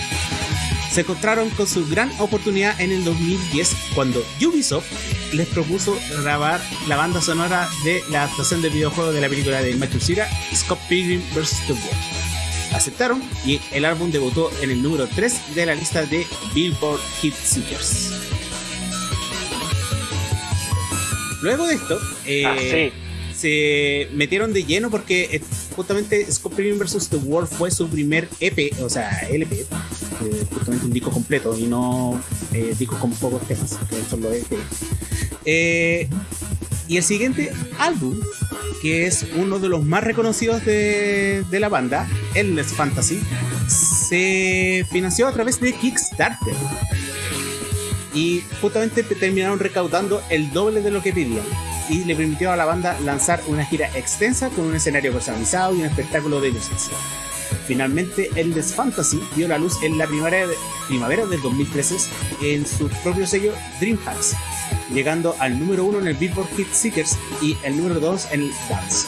se encontraron con su gran oportunidad en el 2010 cuando Ubisoft les propuso grabar la banda sonora de la adaptación del videojuego de la película de Michael Cera, Scott Pilgrim vs. The World. Aceptaron y el álbum debutó en el número 3 de la lista de Billboard Hit Seekers. Luego de esto, eh, ah, se metieron de lleno porque eh, justamente Scorpion vs. The World fue su primer EP, o sea, LP, eh, justamente un disco completo y no eh, discos con pocos temas, que son los EP. y el siguiente álbum, que es uno de los más reconocidos de, de la banda, Endless Fantasy, se financió a través de Kickstarter y justamente terminaron recaudando el doble de lo que pedían y le permitió a la banda lanzar una gira extensa con un escenario personalizado y un espectáculo de luces. Finalmente, el Des Fantasy vio la luz en la primavera, de, primavera del 2013 en su propio sello Dreamhack, llegando al número uno en el Billboard Hit Seekers y el número 2 en el Dance.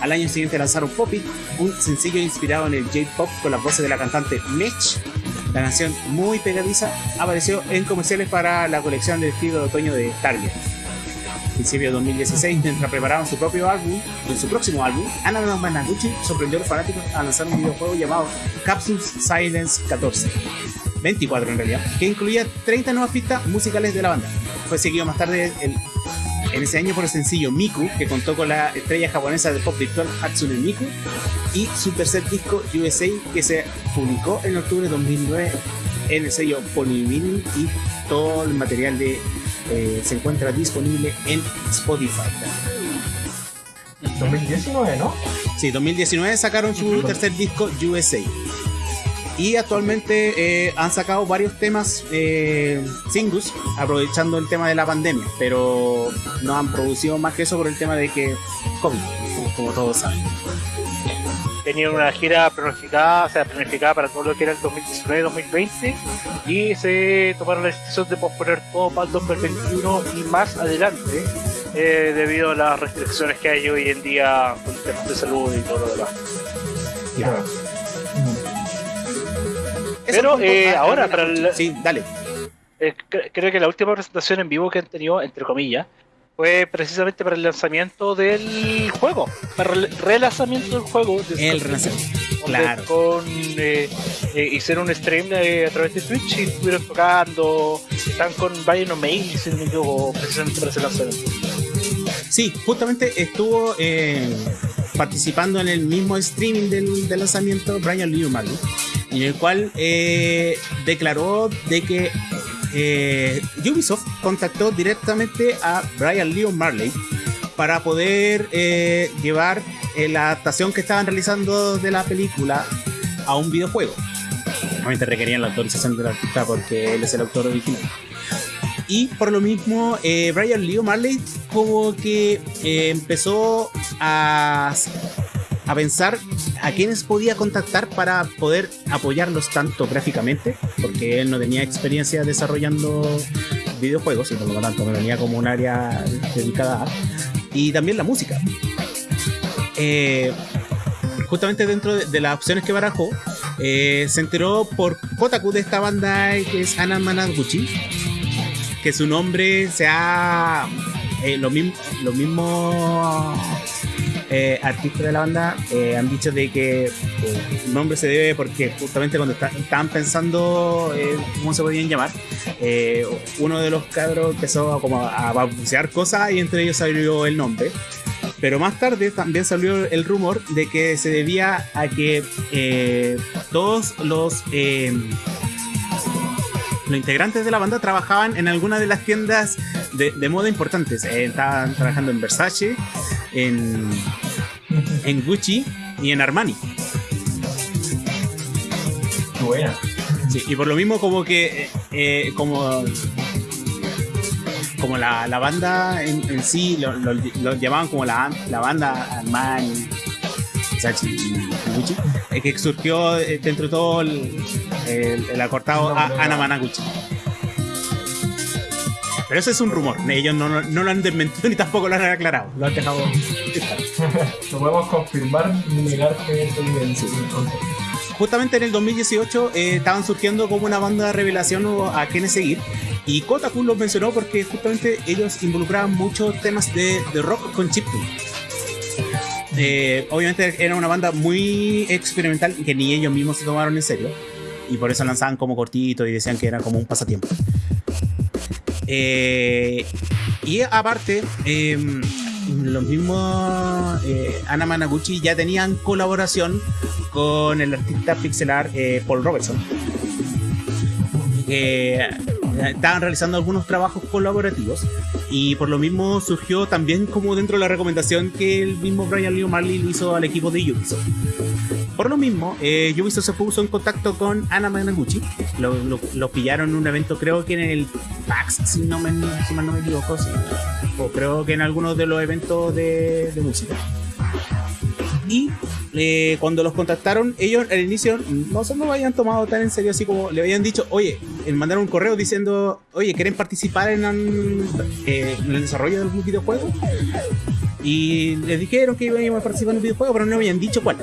Al año siguiente lanzaron Poppy, un sencillo inspirado en el J-Pop con las voces de la cantante Mitch la canción, muy pegadiza, apareció en comerciales para la colección de estilo de otoño de Target. En principio de 2016, mientras preparaban su propio álbum, su próximo álbum, Ana Managuchi sorprendió a los fanáticos a lanzar un videojuego llamado Capsules Silence 14. 24 en realidad, que incluía 30 nuevas pistas musicales de la banda. Fue seguido más tarde en ese año por el sencillo Miku, que contó con la estrella japonesa de pop virtual Hatsune Miku, y su tercer disco USA que se publicó en octubre de 2009 en el sello Polymini y todo el material de eh, se encuentra disponible en Spotify. 2019, ¿no? Sí, 2019 sacaron su tercer disco USA. Y actualmente eh, han sacado varios temas eh, singles, aprovechando el tema de la pandemia, pero no han producido más que eso por el tema de que COVID, como todos saben tenían una gira planificada, o sea, planificada para todo lo que era el 2019-2020 y se tomaron la decisión de posponer todo para el 2021 y más adelante eh, debido a las restricciones que hay hoy en día con temas de salud y todo lo demás. Pero eh, ahora, para el, Sí, dale. Eh, creo que la última presentación en vivo que han tenido, entre comillas, fue precisamente para el lanzamiento del juego, para el relanzamiento del juego. el relanzamiento, claro. Con, eh, eh, hicieron un stream eh, a través de Twitch y estuvieron tocando, están con Brian O'Malley, si no me equivoco, precisamente para ese lanzamiento. Sí, justamente estuvo participando en el mismo streaming del, del lanzamiento Brian Lee O'Malley, en el cual declaró de que eh, Ubisoft contactó directamente a Brian Leon Marley para poder eh, llevar eh, la adaptación que estaban realizando de la película a un videojuego. Obviamente requerían la autorización del artista porque él es el autor original. Y por lo mismo, eh, Brian Lee Marley como que eh, empezó a, a pensar a quiénes podía contactar para poder apoyarlos tanto gráficamente, porque él no tenía experiencia desarrollando videojuegos y por lo tanto me venía como un área dedicada a, y también la música. Eh, justamente dentro de, de, las opciones que barajó, eh, se enteró por Kotaku de esta banda que es Ana Managuchi, que su nombre sea eh, lo mismo, lo mismo eh, artistas de la banda eh, han dicho de que eh, el nombre se debe porque justamente cuando está, estaban pensando eh, cómo se podían llamar, eh, uno de los cabros empezó a, como a balbucear cosas y entre ellos salió el nombre. Pero más tarde también salió el rumor de que se debía a que todos los, los integrantes de la banda trabajaban en alguna de las tiendas de, de moda importantes. Eh, estaban trabajando en Versace, en, en Gucci y en Armani. Buena. Sí, y por lo mismo como que eh, como como la, la banda en, en sí lo, lo, lo, llamaban como la, la banda Armani Versace y Gucci eh, que surgió dentro de todo el, el, el acortado a, Ana Managuchi pero ese es un rumor ellos no, no, no, lo han desmentido ni tampoco lo han aclarado lo han dejado no podemos confirmar ni negar que es evidencia justamente en el 2018 eh, estaban surgiendo como una banda de revelación a quienes seguir. Y Kotaku los mencionó porque justamente ellos involucraban muchos temas de, de rock con chiptune. Eh, obviamente era una banda muy experimental que ni ellos mismos se tomaron en serio. Y por eso lanzaban como cortito y decían que era como un pasatiempo. Eh, y aparte, eh, los mismos eh, Ana Managuchi ya tenían colaboración con el artista pixelar eh, Paul Robertson. Eh, estaban realizando algunos trabajos colaborativos y por lo mismo surgió también como dentro de la recomendación que el mismo Brian Lee Marley le hizo al equipo de Ubisoft. Por lo mismo, eh, se puso en contacto con Ana Managuchi. Lo, lo, pillaron en un evento, creo que en el PAX, si, no me, si mal no me equivoco. Sí. O creo que en algunos de los eventos de, música. Y eh, cuando los contactaron, ellos al inicio no se lo habían tomado tan en serio, así como le habían dicho, oye, mandaron un correo diciendo, oye, ¿quieren participar en, eh, en el desarrollo de algún videojuego? Y les dijeron que iban a participar en un videojuego, pero no habían dicho cuál.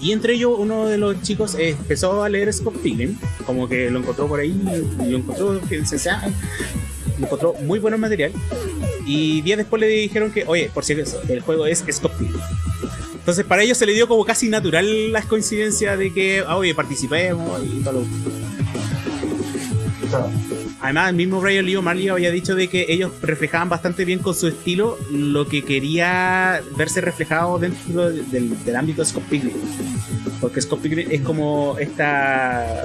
Y entre ellos, uno de los chicos eh, empezó a leer Scott Pilgrim, como que lo encontró por ahí, y lo encontró, que se sea, encontró muy buen material. Y días después le dijeron que, oye, por acaso, el juego es Scott Pilgrim. Entonces para ellos se le dio como casi natural la coincidencia de que, ah, oye, participemos y todo lo Además, el mismo Brian Lee Marley había dicho de que ellos reflejaban bastante bien con su estilo lo que quería verse reflejado dentro del, del ámbito de Scott Pilgrim. Porque Scott Pilgrim es como esta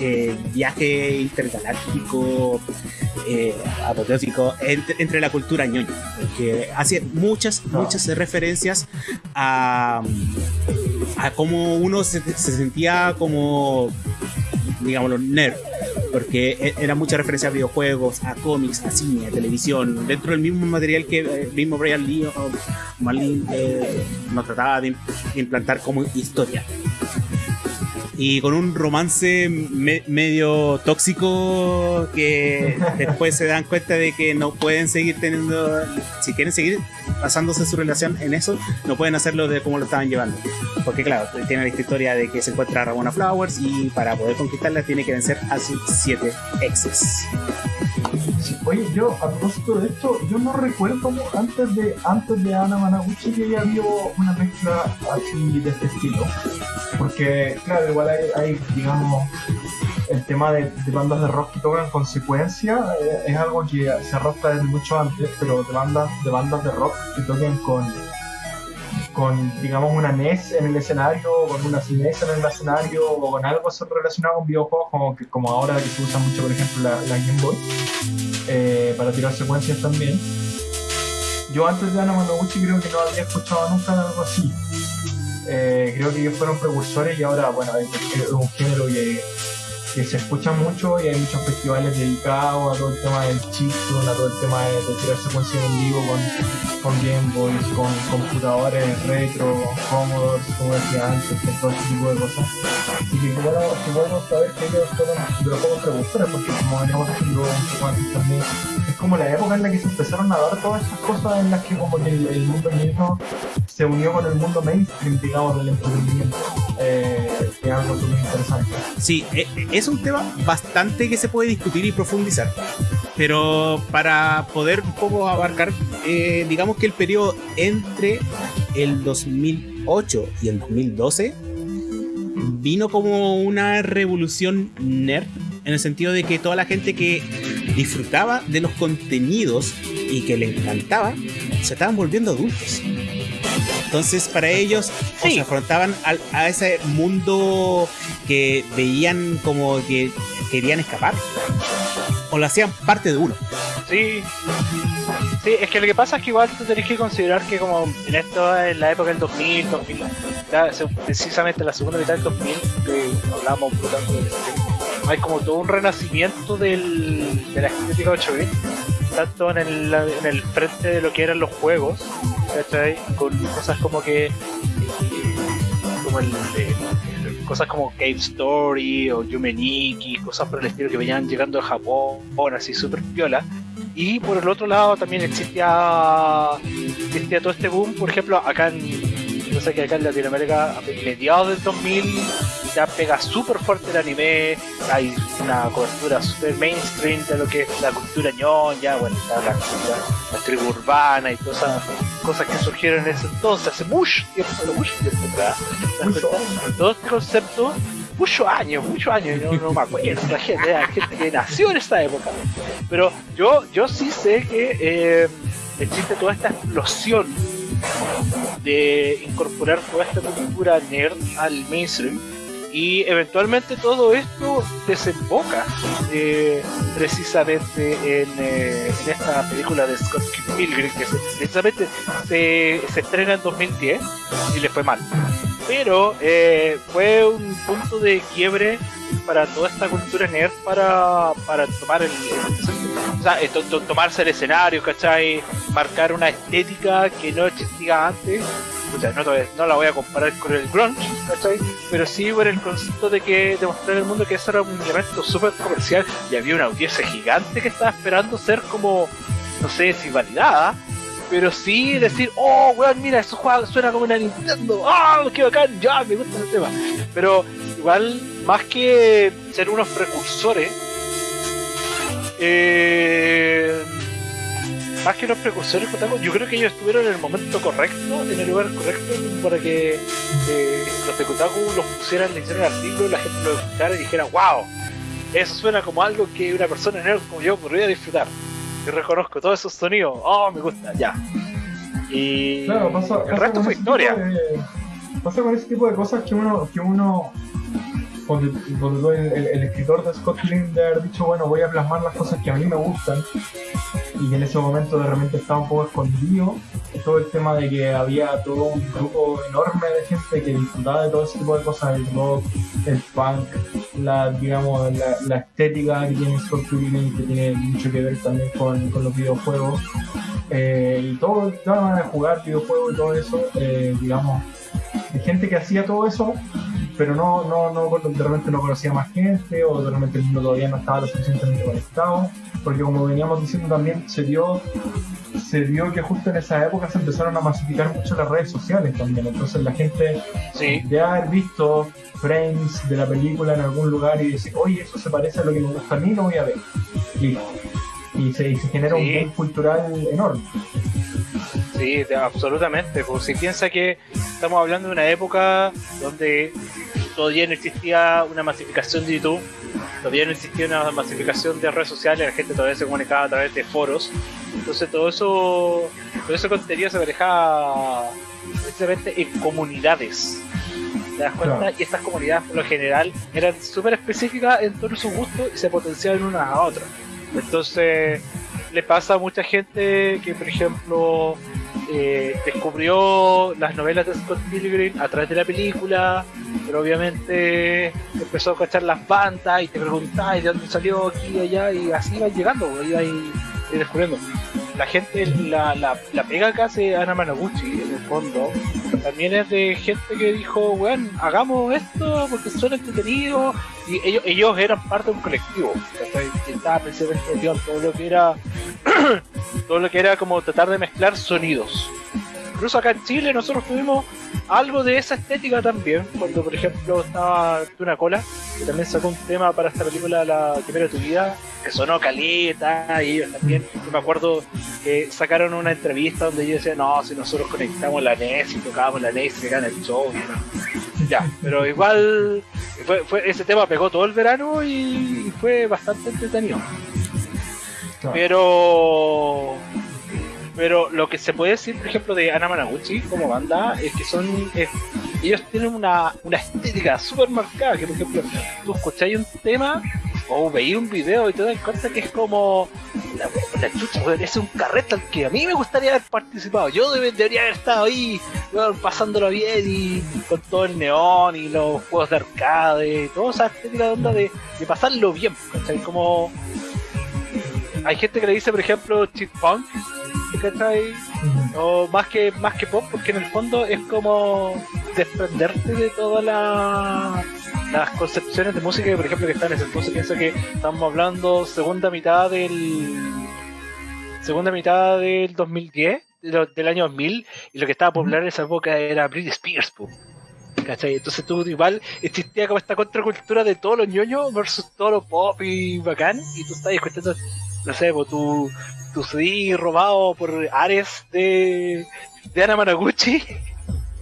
eh, viaje intergaláctico eh, apoteósico entre, entre, la cultura ñoña. Porque hace muchas, muchas referencias a, a cómo uno se, se sentía como digámoslo, nerd, porque era mucha referencia a videojuegos, a cómics, a cine, a televisión, dentro del mismo material que el mismo Brian Lee o Marlin eh, nos trataba de, implantar como historia. Y con un romance me medio tóxico que después se dan cuenta de que no pueden seguir teniendo, si quieren seguir basándose su relación en eso, no pueden hacerlo de como lo estaban llevando. Porque claro, tiene esta historia de que se encuentra Ramona Flowers y para poder conquistarla tiene que vencer a sus siete exes. Oye, yo a propósito de esto, yo no recuerdo antes de antes de Ana Managuchi que ya había una mezcla así de este estilo. Porque, claro, igual hay, hay digamos, el tema de, bandas de rock que tocan consecuencia eh, es algo que se arrastra desde mucho antes, pero de bandas de, bandas de rock que toquen con, con, digamos, una NES en el escenario, con una CNES en el escenario, o con algo relacionado con videojuegos, como, que, como ahora que se usa mucho, por ejemplo, la, Game Boy, eh, para tirar secuencias también. Yo antes de Ana Managuchi creo que no había escuchado nunca algo así. Eh, creo que ellos fueron precursores y ahora, bueno, es, un género que que se escucha mucho y hay muchos festivales dedicados a todo el tema del chiptune, a todo el tema de, de tirar secuencias en vivo con, con Game Boys, con computadores retro, Commodore, como decía antes, todo ese tipo de cosas. Así que bueno, que bueno saber que ellos fueron de los precursores, porque como veníamos diciendo un poco antes también, como la época en la que se empezaron a dar todas esas cosas en las que como que el, el mundo mismo se unió con el mundo mainstream, digamos, del entretenimiento. Eh, que es algo súper interesante. Sí, e- e- es un tema bastante que se puede discutir y profundizar. Pero para poder un poco abarcar, eh, digamos que el periodo entre el 2008 y el 2012 vino como una revolución nerd en el sentido de que toda la gente que disfrutaba de los contenidos y que le encantaba se estaban volviendo adultos. Entonces para ellos o se afrontaban al- a ese mundo que veían como que querían escapar o lo hacían parte de uno. Sí. Sí, es que lo que pasa es que igual tú tenés que considerar que como en esto, en la época del 2000, 2000 ya, se- precisamente la segunda mitad del 2000, que hablábamos un poco hay como todo un renacimiento del, de la estética 8 bit tanto en el, en el frente de lo que eran los juegos. Con cosas como que... eh, como el... eh, cosas como Cave Story o Yumeniki, cosas por el estilo que venían llegando de Japón, así súper piola. Y por el otro lado también existía, existía todo este boom, por ejemplo, acá en, no que acá en Latinoamérica, a mediados del 2000, ya pega súper fuerte el anime, hay una cobertura súper mainstream de lo que es la cultura ñoña, bueno, la, cultura, la tribu urbana y todas esas cosas que surgieron en ese entonces, hace mucho tiempo, mucho tiempo atrás. Todo este concepto, muchos años, muchos años, yo no me acuerdo, la gente, hay gente que nació en esa época. Pero yo, yo sí sé que eh, existe toda esta explosión de incorporar toda esta cultura nerd al mainstream. Y eventualmente todo esto desemboca eh, precisamente en, eh, en esta película de Scott Pilgrim que precisamente se, se estrena en 2010 y le fue mal. Pero eh, fue un punto de quiebre para toda esta cultura nerd para, para tomar el- o sea, eh, to- to- tomarse el escenario, ¿cachai? Marcar una estética que no existía antes. O sea, no, no la voy a comparar con el grunge, ¿cachai? Pero sí por el concepto de que demostrar al mundo que eso era un elemento súper comercial y había una audiencia gigante que estaba esperando ser como, no sé si validada, pero sí decir, oh, weón, mira, eso juega, suena como una Nintendo, ah, qué bacán, ya, me gusta ese tema. Pero igual, más que ser unos precursores, eh, más que unos precursores, Kotaku, yo creo que ellos estuvieron en el momento correcto, en el lugar correcto, para que eh, los de Kotaku los pusieran, le hicieran artículos, la gente lo escuchara y dijera, wow, eso suena como algo que una persona nerd como yo podría disfrutar. Yo reconozco todos esos sonidos, oh, me gusta, ya. Y Claro, pasa, el pasa resto fue historia. de- pasa con ese tipo de cosas que uno, que uno donde, el, escritor de Scott Pilgrim de haber dicho, bueno, voy a plasmar las cosas que a mí me gustan, y en ese momento de repente estaba un poco escondido, todo el tema de que había todo un grupo enorme de gente que disfrutaba de todo ese tipo de cosas, el rock, el punk, la, digamos, la, la estética que tiene Scott Pilgrim, que tiene mucho que ver también con, los videojuegos, eh, y todo el tema de jugar videojuegos y todo eso, eh, digamos, de gente que hacía todo eso, pero no, no, no, de repente no conocía más gente, o de repente el mundo todavía no estaba lo suficientemente conectado, porque como veníamos diciendo también, se dio, se dio que justo en esa época se empezaron a masificar mucho las redes sociales también, entonces la gente Sí, de haber visto frames de la película en algún lugar y decir, oye, eso se parece a lo que me gusta a mí, lo voy a ver. Listo. Y se, y se genera Sí. un boom cultural enorme. Sí, absolutamente. Pues si piensa que estamos hablando de una época donde todavía no existía una masificación de YouTube, todavía no existía una masificación de redes sociales, la gente todavía se comunicaba a través de foros. Entonces todo eso, todo ese contenido se manejaba precisamente en comunidades. ¿Te das cuenta? Claro. Y estas comunidades por lo general eran súper específicas en torno a sus gustos y se potenciaban unas a otras. Entonces le pasa a mucha gente que, por ejemplo, eh, descubrió las novelas de Scott Pilgrim a través de la película, pero obviamente empezó a cachar las bandas y te preguntaba de dónde salió aquí y allá y así iba llegando, iba ahí, descubriendo. La gente, la, la, la pega que hace Ana Managuchi en el fondo, también es de gente que dijo, bueno, hagamos esto porque son entretenidos y ellos, ellos eran parte de un colectivo, que estaba precisamente todo lo que era todo lo que era como tratar de mezclar sonidos incluso acá en Chile nosotros tuvimos algo de esa estética también, cuando por ejemplo estaba Tuna Cola, que también sacó un tema para esta película La primera de tu vida, que sonó caleta, y ellos también, yo me acuerdo que sacaron una entrevista donde ellos decían, no, si nosotros conectamos la NES y tocábamos la NES y se el show, ya, pero igual fue, ese tema pegó todo el verano y fue bastante entretenido. Pero pero lo que se puede decir, por ejemplo, de Ana Managuchi como banda es que son. ellos tienen una, una estética súper marcada. Que, por ejemplo, tú escucháis un tema o veis un video y te das cuenta que es como. La, chucha, es un carrete al que a mí me gustaría haber participado. Yo debería haber estado ahí, pasándolo bien y con todo el neón y los juegos de arcade, toda esa estética de onda de, de pasarlo bien. ¿cachai? Como. Hay gente que le dice, por ejemplo, cheat punk, ¿cachai? O más que, más que pop, porque en el fondo es como desprenderte de todas las concepciones de música por ejemplo, que están en ese entonces. Piensa que estamos hablando segunda mitad del. segunda mitad del 2010, del año 2000, y lo que estaba popular en esa época era Britney Spears, ¿cachai? Entonces tú igual existía como esta contracultura de todos los ñoños versus todo lo pop y bacán, y tú estás escuchando, no sé, pues tú tu CD robado por Ares de, de Ana Managuchi.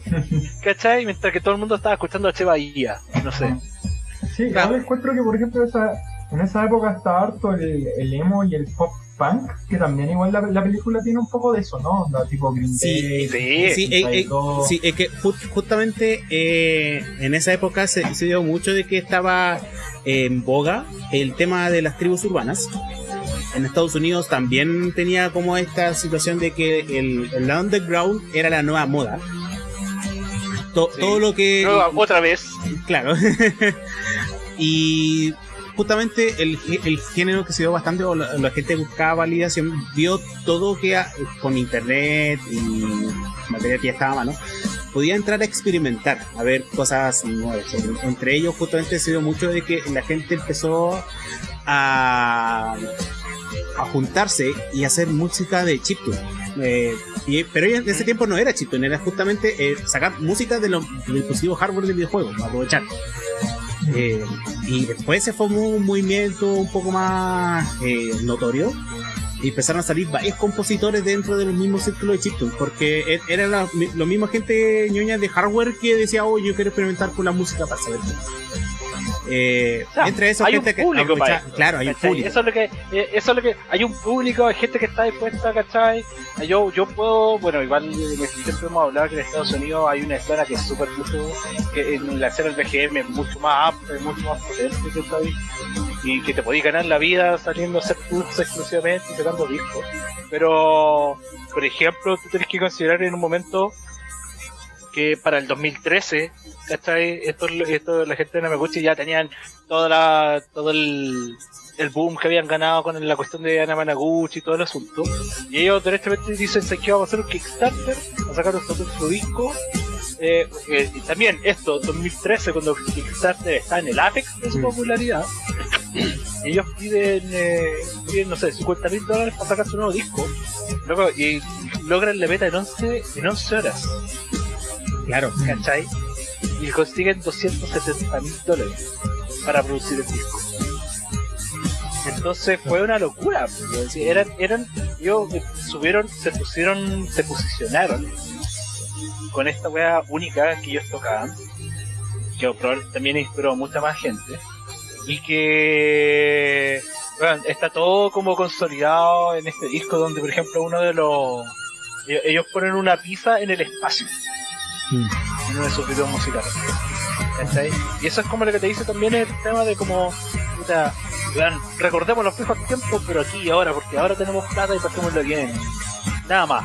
¿Cachai? Mientras que todo el mundo estaba escuchando a Che Bahía. No sé. Sí, claro. encuentro que, por ejemplo, esa, en esa época estaba harto el, el emo y el pop punk, que también igual la, la, película tiene un poco de eso, ¿no? tipo Green sí, sí, sí, eh, eh, sí, es que justamente eh, en esa época se, se, dio mucho de que estaba en boga el tema de las tribus urbanas en Estados Unidos también tenía como esta situación de que el, el underground era la nueva moda. Todo lo que... otra vez. Claro. y justamente el, el, género que se dio bastante, o la, gente buscaba validación, vio todo que con internet y material que ya estaba a mano, podía entrar a experimentar, a ver cosas nuevas. Entre ellos justamente se dio mucho de que la gente empezó a juntarse y hacer música de chiptune. Eh, pero en ese tiempo no era chiptune, era justamente eh, sacar música de los dispositivos hardware del videojuego, aprovechar. Eh, y después se formó un movimiento un poco más notorio y empezaron a salir varios compositores dentro de los mismos círculos de chiptune porque e-, era la, lo mismo gente ñoña de hardware que decía, oh, yo quiero experimentar con la música para saber eh, entre esos hay gente un público que claro hay un público eso es lo que eh, eso es lo que hay un público hay gente que está dispuesta ¿cachai? yo yo puedo bueno igual siempre hemos hablado que en Estados Unidos hay una escena que es súper que en la escena del BGM es mucho más amplia mucho más potente ¿cachai? y que te podéis ganar la vida saliendo a hacer cursos exclusivamente y sacando discos pero por ejemplo tú tienes que considerar en un momento que para el 2013 ¿cachai? Esto, esto, la gente de Namaguchi ya tenían toda la, todo el, el boom que habían ganado con la cuestión de Ana Managuchi y todo el asunto. Y ellos directamente dicen que vamos a hacer un Kickstarter, a sacar su disco. Eh, eh, y también esto, 2013, cuando Kickstarter está en el apex de su mm. popularidad, ellos piden, eh, piden, no sé, 50 mil dólares para sacar su nuevo disco. y logran la meta en 11, en 11 horas. Claro. ¿Cachai? y consiguen 270 mil dólares para producir el disco. Entonces fue una locura. Pues, eran, eran, ellos subieron, se pusieron, se posicionaron con esta wea única que ellos tocaban, que también inspiró a mucha más gente, y que está todo como consolidado en este disco donde por ejemplo uno de los ellos ponen una pizza en el espacio. Mm en uno de sus videos musicales. Y eso es como lo que te dice también el tema de como, puta, recordemos los viejos tiempos, pero aquí y ahora, porque ahora tenemos plata y pasémoslo bien. Nada más.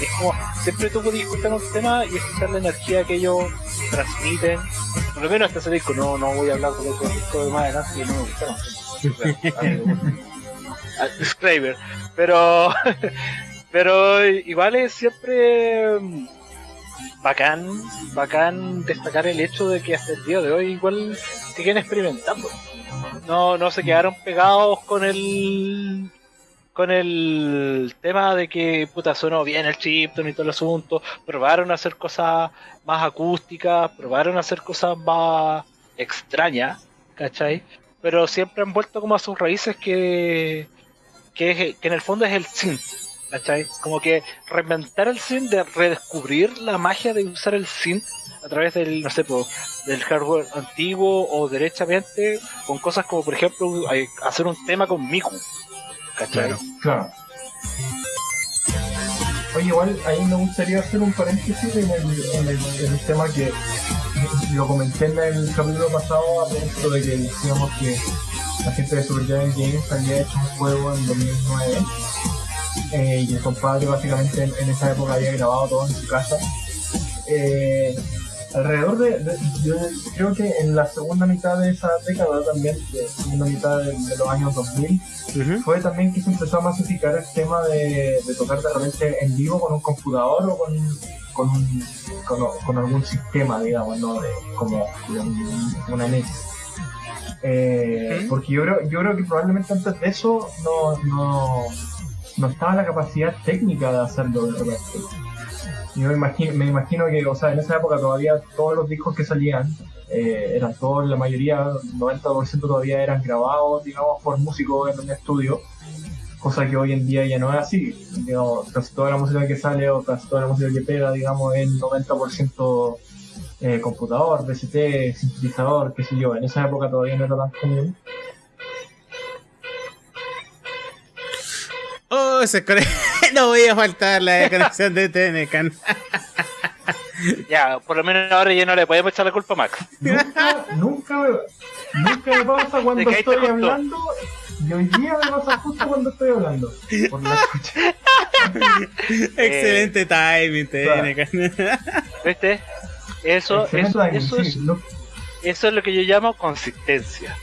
Es como, siempre tú puedes escuchar un tema y escuchar la energía que ellos transmiten por lo menos hasta ese disco, no, no voy a hablar de otro disco de más adelante que no me gustaron. Disclaimer. Pero, pero igual es siempre bacán, bacán destacar el hecho de que hasta el día de hoy igual siguen experimentando. No, no se quedaron pegados con el con el tema de que puta sonó bien el chipton y todo el asunto, probaron a hacer cosas más acústicas, probaron a hacer cosas más extrañas, ¿cachai? Pero siempre han vuelto como a sus raíces que, que, en el fondo es el synth, ¿cachai? Como que reinventar el synth, de redescubrir la magia de usar el synth a través del, no sé, del hardware antiguo o derechamente con cosas como, por ejemplo, hacer un tema con Miku Claro. claro. Oye, igual ahí me gustaría hacer un paréntesis en el, en el, en el tema que lo comenté en el capítulo pasado a propósito de que decíamos que la gente de Super Giant Games había hecho un juego en 2009 eh, y el compadre básicamente en, esa época había grabado todo en su casa. Eh, alrededor de, yo creo que en la segunda mitad de esa década también, de segunda mitad de, los años 2000, fue también que se empezó a masificar el tema de, tocar de repente en vivo con un computador o con, con, un, con, algún sistema, digamos, ¿no? De, como una NES. Eh, porque yo creo, yo creo que probablemente antes de eso no, no, no estaba la capacidad técnica de hacerlo de repente. Yo me imagino, me imagino que, o sea, en esa época todavía todos los discos que salían, eh, eran todos, la mayoría, 90% todavía eran grabados, digamos, por músicos en un estudio, cosa que hoy en día ya no es así. Digamos, casi toda la música que sale o casi toda la música que pega, digamos, es 90% eh, computador, DCT, sintetizador, qué sé yo. En esa época todavía no era tan común. Oh, no voy a faltar la conexión de Tenecan. ya, por lo menos ahora ya no le podemos echar la culpa a Max. Nunca, nunca me, nunca me pasa cuando estoy hablando. Y hoy día me pasa justo cuando estoy hablando. Por la. Excelente timing, Tenecan. ¿Viste? Eso, eso, eso, es, eso es lo que yo llamo consistencia.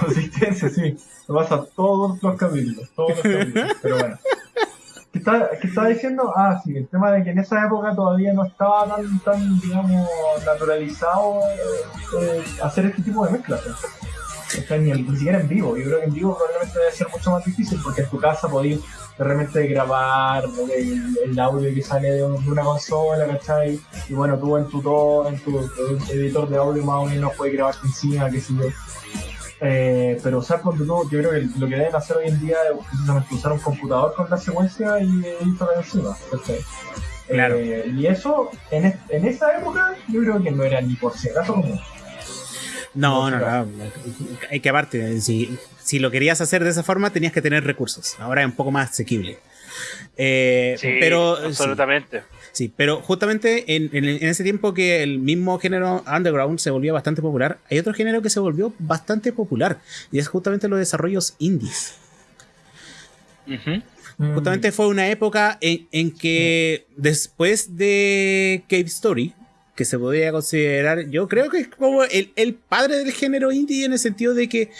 Consistencia, sí. Me pasa todos los capítulos, todos los capítulos. Pero bueno. ¿Qué estaba, diciendo? Ah, sí, el tema de que en esa época todavía no estaba tan, tan digamos, naturalizado eh, hacer este tipo de mezclas. Ni, ni, siquiera en vivo. Yo creo que en vivo probablemente debe ser mucho más difícil porque en tu casa podías de repente grabar el, audio que sale de, una consola, ¿cachai? Y bueno, tú en tu, en tu, editor de audio más o menos puedes grabar encima, qué sé yo. Eh, pero usar sea, yo creo que lo que deben hacer hoy en día es precisamente usar un computador con la secuencia y editar encima. Claro. Eh, y eso, en, en esa época, yo creo que no era ni por si acaso común. No, no, no, Hay que aparte, si, si lo querías hacer de esa forma, tenías que tener recursos. Ahora es un poco más asequible. Eh, sí, pero, absolutamente. Sí, pero justamente en, ese tiempo que el mismo género underground se volvía bastante popular, hay otro género que se volvió bastante popular y es justamente los desarrollos indies. Justamente fue una época en, que después de Cave Story, que se podía considerar, yo creo que es como el, el, padre del género indie en el sentido de que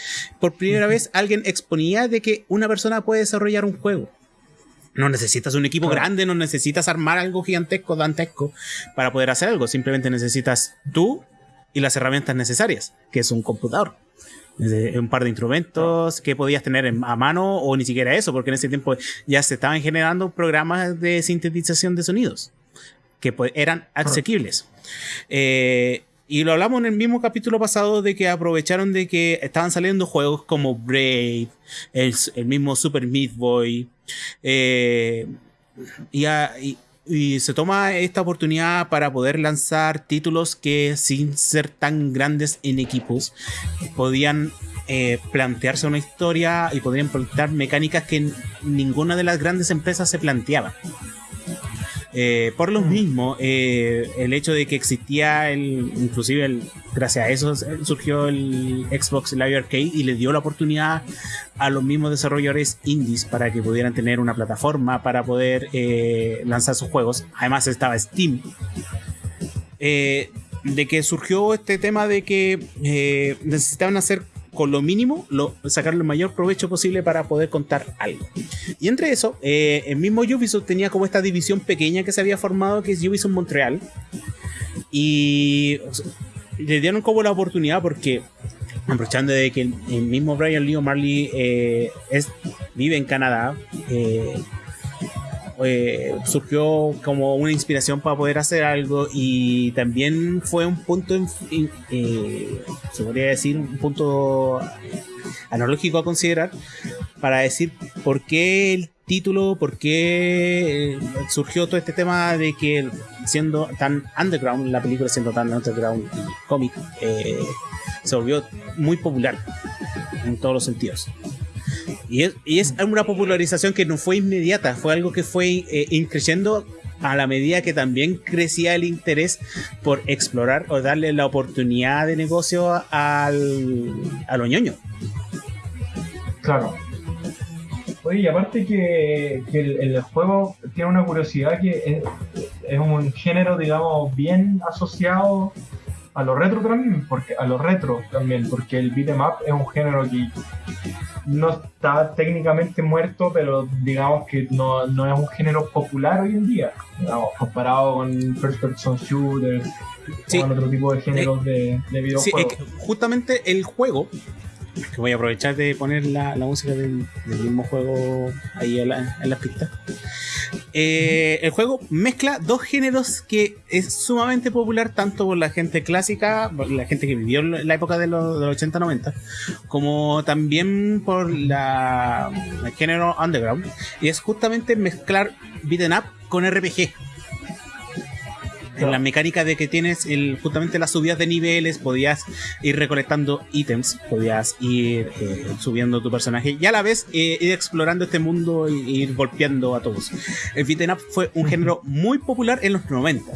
por primera vez alguien exponía de que una persona puede desarrollar un juego. No necesitas un equipo grande, no necesitas armar algo gigantesco, dantesco para poder hacer algo. Simplemente necesitas tú y las herramientas necesarias, que es un computador. Un par de instrumentos que podías tener a mano o ni siquiera eso, porque en ese tiempo ya se estaban generando programas de sintetización de sonidos que eran asequibles. Eh, y lo hablamos en el mismo capítulo pasado de que aprovecharon de que estaban saliendo juegos como Brave, el, el mismo Super Meat Boy, eh, y, se toma esta oportunidad para poder lanzar títulos que sin ser tan grandes en equipos podían eh, plantearse una historia y podrían plantear mecánicas que ninguna de las grandes empresas se planteaba. Eh, por lo mismo, eh, el hecho de que existía el, inclusive el, gracias a eso surgió el Xbox Live Arcade y le dio la oportunidad a los mismos desarrolladores indies para que pudieran tener una plataforma para poder eh, lanzar sus juegos. Además estaba Steam. de que surgió este tema de que necesitaban hacer con lo mínimo, lo, sacar el mayor provecho posible para poder contar algo. Y entre eso, eh, el mismo Ubisoft tenía como esta división pequeña que se había formado, que es Ubisoft Montreal. Y le dieron como la oportunidad porque aprovechando de que el, mismo Brian Lee Marley eh, vive en Canadá, eh, eh, surgió como una inspiración para poder hacer algo y también fue un punto, se podría decir, un punto analógico a considerar para decir por qué el título, por qué surgió todo este tema de que siendo tan underground, la película siendo tan underground y cómic, se volvió muy popular en todos los sentidos. Y es, y es una popularización que no fue inmediata, fue algo que fue eh, increciendo a la medida que también crecía el interés por explorar o darle la oportunidad de negocio al, a los ñoños. Claro. Oye, y aparte que, el, juego tiene una curiosidad que es, un género, digamos, bien asociado a lo retro también, porque a lo retro también, porque el beat'em up es un género que no está técnicamente muerto, pero digamos que no, no es un género popular hoy en día, comparado con first person shooters, con otro tipo de géneros de, de, videojuegos. justamente el juego que voy a aprovechar de poner la, música del, mismo juego ahí en la, en pista. Eh, el juego mezcla dos géneros que es sumamente popular tanto por la gente clásica, por la gente que vivió la época de los, 80-90, como también por la, el género underground. Y es justamente mezclar beat'em up con RPG en la mecánica de que tienes el, justamente las subidas de niveles, podías ir recolectando ítems, podías ir eh, subiendo tu personaje y a la vez eh, ir explorando este mundo e ir golpeando a todos. El beat'em up fue un género muy popular en los 90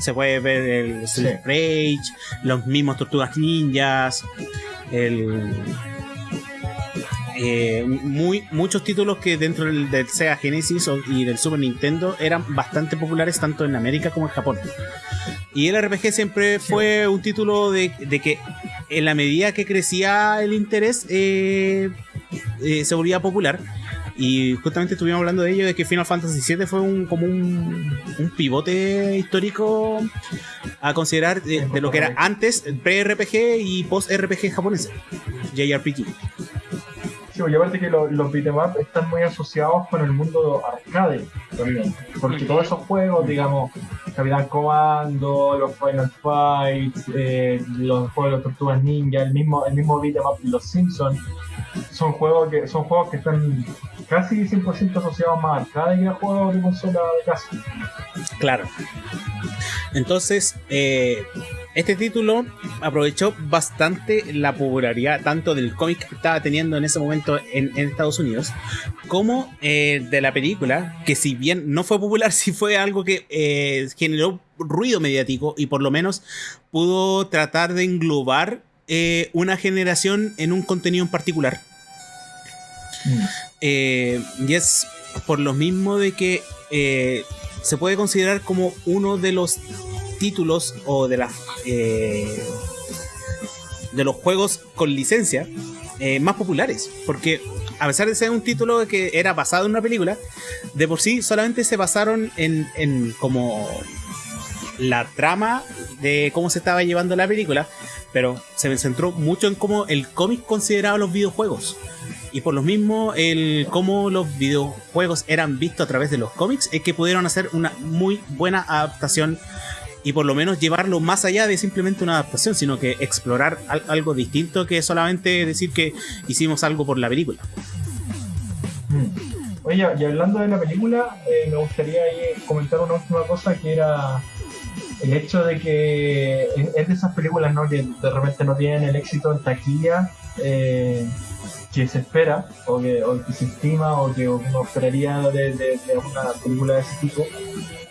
Se puede ver el Street Rage, los mismos Tortugas Ninjas, el eh, muy, muchos títulos que dentro del, Sega Genesis y del Super Nintendo eran bastante populares tanto en América como en Japón. Y el RPG siempre fue un título de, que en la medida que crecía el interés eh, eh, se volvía popular. Y justamente estuvimos hablando de ello, de que Final Fantasy VII fue un, como un, pivote histórico a considerar de, lo que era antes pre-RPG y post-RPG japonés, JRPG y aparte que los, los beat'em están muy asociados con el mundo arcade porque todos esos juegos, digamos, Capitán Comando, los Final Fights, eh, los juegos de los Tortugas Ninja, el mismo, el mismo beat'em up Los Simpsons, son juegos que son juegos que están casi 100% asociados más a arcade que a juegos de consola de casa. Claro. Entonces, eh, este título aprovechó bastante la popularidad tanto del cómic que estaba teniendo en ese momento en, Estados Unidos, como eh, de la película, que si bien no fue popular, sí fue algo que eh, generó ruido mediático y por lo menos pudo tratar de englobar eh, una generación en un contenido en particular. Mm. y es por lo mismo de que se puede considerar como uno de los títulos o de las eh, de los juegos con licencia eh, más populares. Porque a pesar de ser un título que era basado en una película, de por sí solamente se basaron en, en como la trama de cómo se estaba llevando la película, pero se centró mucho en cómo el cómic consideraba los videojuegos. Y por lo mismo, el cómo los videojuegos eran vistos a través de los cómics, es que pudieron hacer una muy buena adaptación y por lo menos llevarlo más allá de simplemente una adaptación, sino que explorar algo distinto que solamente decir que hicimos algo por la película. Mm. Oye, y hablando de la película, eh, me gustaría comentar una última cosa que era el hecho de que es de esas películas ¿no? que de repente no tienen el éxito en taquilla eh, que se espera o que, se estima o que uno esperaría de, una película de ese tipo,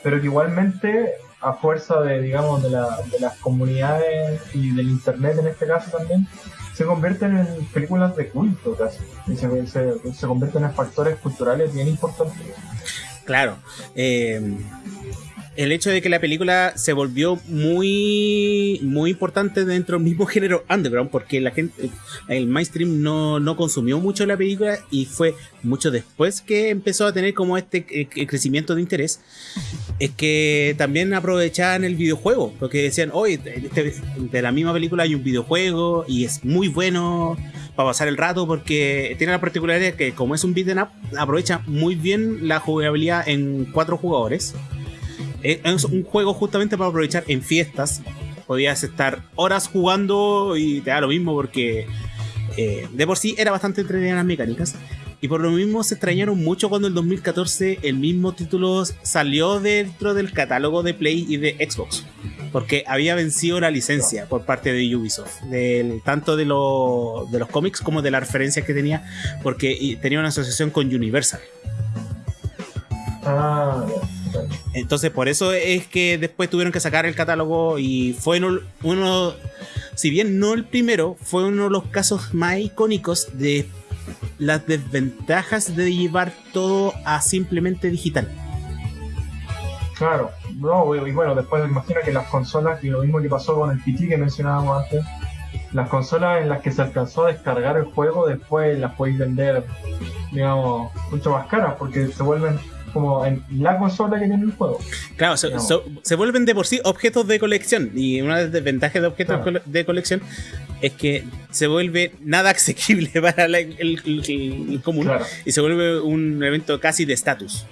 pero que igualmente a fuerza de, digamos, de, la, de las comunidades y del internet en este caso también, se convierten en películas de culto casi. Y se, se, convierten en factores culturales bien importantes. Claro. Eh, el hecho de que la película se volvió muy, muy importante dentro del mismo género underground, porque la gente, el mainstream no, no consumió mucho la película y fue mucho después que empezó a tener como este eh, crecimiento de interés, es que también aprovechaban el videojuego, porque decían, oye, este, de la misma película hay un videojuego y es muy bueno para pasar el rato porque tiene la particularidad que como es un beat'em up, aprovecha muy bien la jugabilidad en cuatro jugadores. Es un juego justamente para aprovechar en fiestas. Podías estar horas jugando y te da lo mismo porque eh, de por sí era bastante entretenida las mecánicas. Y por lo mismo se extrañaron mucho cuando en 2014 el mismo título salió dentro del catálogo de Play y de Xbox. Porque había vencido la licencia por parte de Ubisoft. Del, tanto de, de los cómics como de las referencias que tenía. Porque tenía una asociación con Universal. Ah, Entonces por eso es que después tuvieron que sacar el catálogo y fue uno, si bien no el primero, fue uno de los casos más icónicos de las desventajas de llevar todo a simplemente digital. Claro, no, y bueno, después me imagino que las consolas, y lo mismo que pasó con el PT que mencionábamos antes, las consolas en las que se alcanzó a descargar el juego, después las podéis vender, digamos, mucho más caras, porque se vuelven como en la consola que tiene el juego. Claro, se, vuelven de por sí objetos de colección. Y una de las desventajas de objetos de colección es que se vuelve nada asequible para el, común y se vuelve un evento casi de estatus.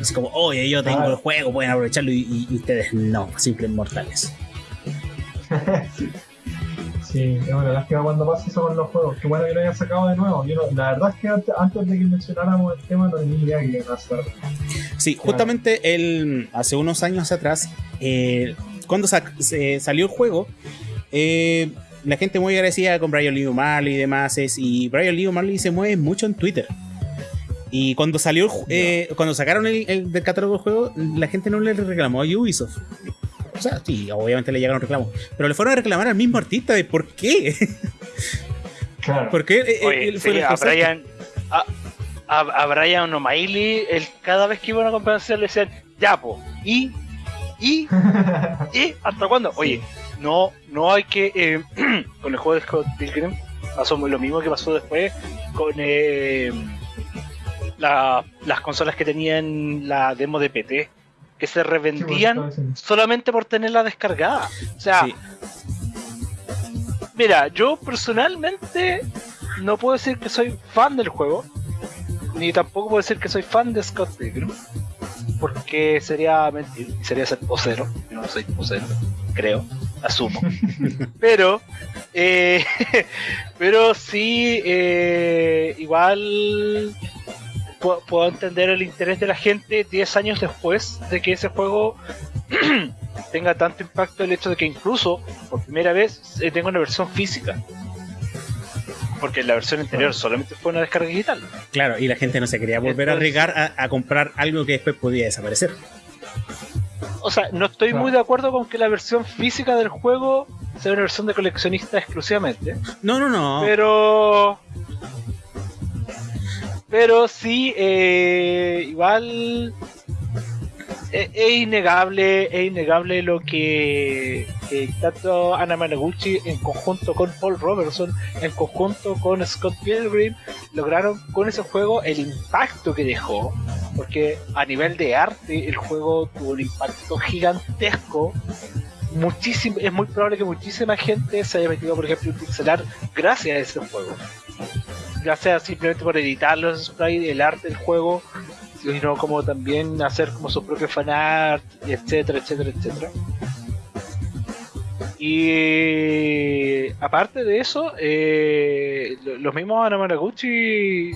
Así como, oye, yo tengo el juego, pueden aprovecharlo y, ustedes no, simples mortales. Sí, es una lástima cuando pasa eso con los juegos. Qué bueno que lo hayan sacado de nuevo. la verdad es que antes, de que mencionáramos el tema no tenía idea que iba a hacer. Sí, justamente el, hace unos años atrás, eh, cuando se salió el juego, eh, la gente muy agradecida con Brian Lee O'Malley y demás. Es, y Brian Lee O'Malley se mueve mucho en Twitter. Y cuando salió, eh, cuando sacaron el, el, del catálogo del juego, la gente no le reclamó a Ubisoft. O sea, sí, obviamente le llegaron reclamos. Pero le fueron a reclamar al mismo artista de por qué. Claro. ¿Por qué él, fue a Brian, a, a, Brian O'Malley, cada vez que iba a una conferencia le decían, ya, po, y, y, y, ¿hasta cuándo? Oye, no, no hay que, eh, con el juego de Scott Pilgrim, pasó lo mismo que pasó después con eh, las consolas que tenían la demo de PT que se revendían solamente por tenerla descargada. O sea, mira, yo personalmente no puedo decir que soy fan del juego, ni tampoco puedo decir que soy fan de Scott Pilgrim, porque sería mentir, sería ser posero. Yo no soy posero, creo, asumo. pero, eh, pero sí, eh, igual puedo, entender el interés de la gente 10 años después de que ese juego tenga tanto impacto el hecho de que incluso por primera vez eh, tenga una versión física. Porque la versión anterior solamente fue una descarga digital. Claro, y la gente no se quería volver a arriesgar a, comprar algo que después podía desaparecer. O sea, no estoy muy de acuerdo con que la versión física del juego sea una versión de coleccionista exclusivamente. No, no, no. Pero pero sí, eh, igual es, innegable, es innegable lo que tanto Anna Managuchi en conjunto con Paul Robertson, en conjunto con Scott Pilgrim, lograron con ese juego el impacto que dejó. Porque a nivel de arte el juego tuvo un impacto gigantesco muchísimo, es muy probable que muchísima gente se haya metido, por ejemplo, en pixelar gracias a ese juego ya sea simplemente por editar los sprites, el arte del juego, sino como también hacer como su propio fanart, etcétera, etcétera, etcétera. Y aparte de eso, eh, los mismos Anamanaguchi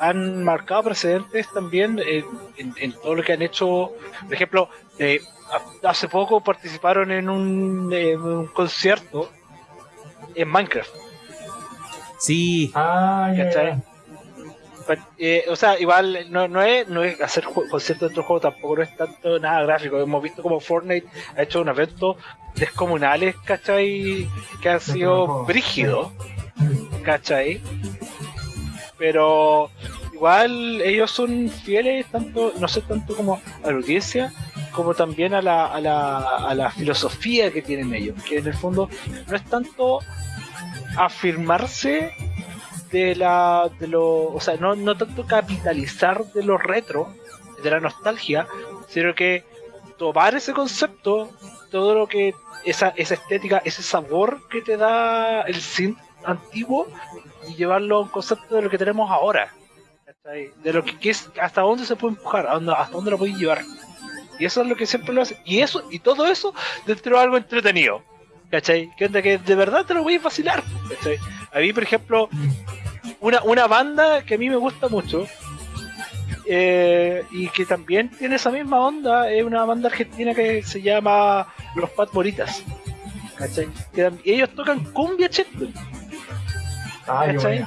han marcado precedentes también en, todo lo que han hecho. Por ejemplo, eh, hace poco participaron en en un concierto en Minecraft Sí. Ah, pues, eh, o sea, igual no, no, es, no es hacer conciertos de otro juego, tampoco no es tanto nada gráfico. Hemos visto como Fortnite ha hecho un evento descomunales, ¿cachai? Que han sido brígidos, ¿cachai? Pero igual ellos son fieles, tanto, no sé tanto como a la audiencia, como también a la, a la, a la filosofía que tienen ellos, que en el fondo no es tanto afirmarse de la de lo o sea no, no tanto capitalizar de lo retro de la nostalgia sino que tomar ese concepto todo lo que esa, esa estética ese sabor que te da el synth antiguo y llevarlo a un concepto de lo que tenemos ahora de lo que, que es hasta dónde se puede empujar hasta dónde lo puedes llevar. Y eso es lo que siempre lo hace. Y eso y todo eso dentro de algo entretenido ¿cachai? que onda que de verdad te lo voy a vacilar ¿cachai? a mí por ejemplo una, una banda que a mí me gusta mucho eh, y que también tiene esa misma onda es una banda argentina que se llama Los Pat Boritas ¿cachai? Que ellos tocan cumbia checkpoint Ah.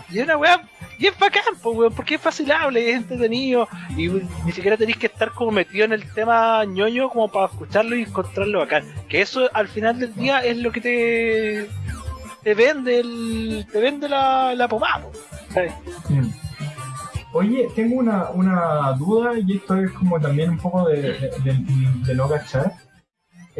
Y es una weá y es bacán, po, weón, porque es facilable, es entretenido y ni siquiera tenéis que estar como metido en el tema ñoño como para escucharlo y encontrarlo bacán. Que eso al final del día es lo que te te vende el te vende la, la pomada. Mm. Oye, tengo una, una duda y esto es como también un poco de, de, de- de.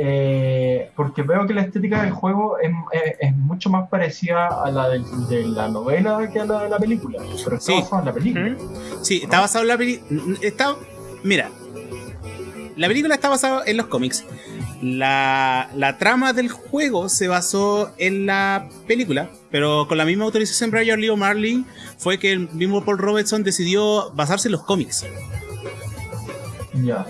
Eh, porque veo que la estética del juego es, es- es mucho más parecida a la de, de la novela que a la de la película. Pero está Sí. basado en la película. Sí, está basado en la película. Está. Mira. La película está basada en los cómics. La, la trama del juego se basó en la película, pero con la misma autorización de Brian Lee O'Malley fue que el mismo Paul Robertson decidió basarse en los cómics. Ya.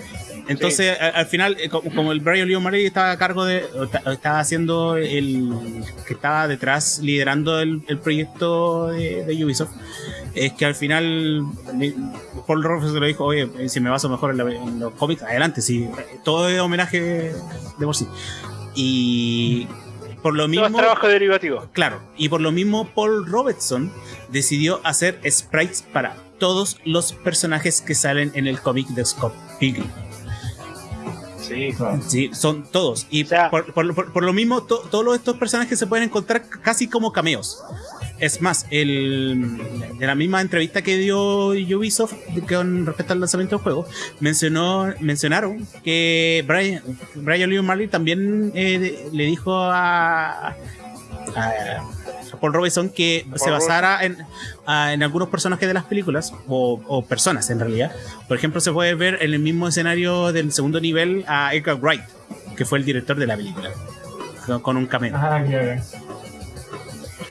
Entonces, al final, eh, co- como el Brian Lee O'Malley estaba a cargo de. Estaba haciendo el. que estaba detrás, liderando el, el proyecto de, de Ubisoft, es que al final. Paul Robertson le dijo: Oye, eh, si me baso mejor en, la- en los cómics, adelante, sí. Todo es homenaje de por sí. Y. Por lo Todo mismo. es trabajo derivativo. Claro, y por lo mismo Paul Robertson decidió hacer sprites para todos los personajes que salen en el cómic de Scott Pilgrim. Sí. Claro. Sí, son todos. Y O sea- por, por- por- por lo mismo, to- todos estos personajes se pueden encontrar casi como cameos. Es más, el, de la misma entrevista que dio Ubisoft con respecto al lanzamiento del juego, mencionó, mencionaron que Brian, Brian Lee O'Malley también eh, le dijo a Paul Robinson que se basara en, a- en algunos personajes de las películas, o, o personas en realidad. Por ejemplo, se puede ver en el mismo escenario del segundo nivel a Edgar Wright, que fue el director de la película, con, con un cameo. Ah.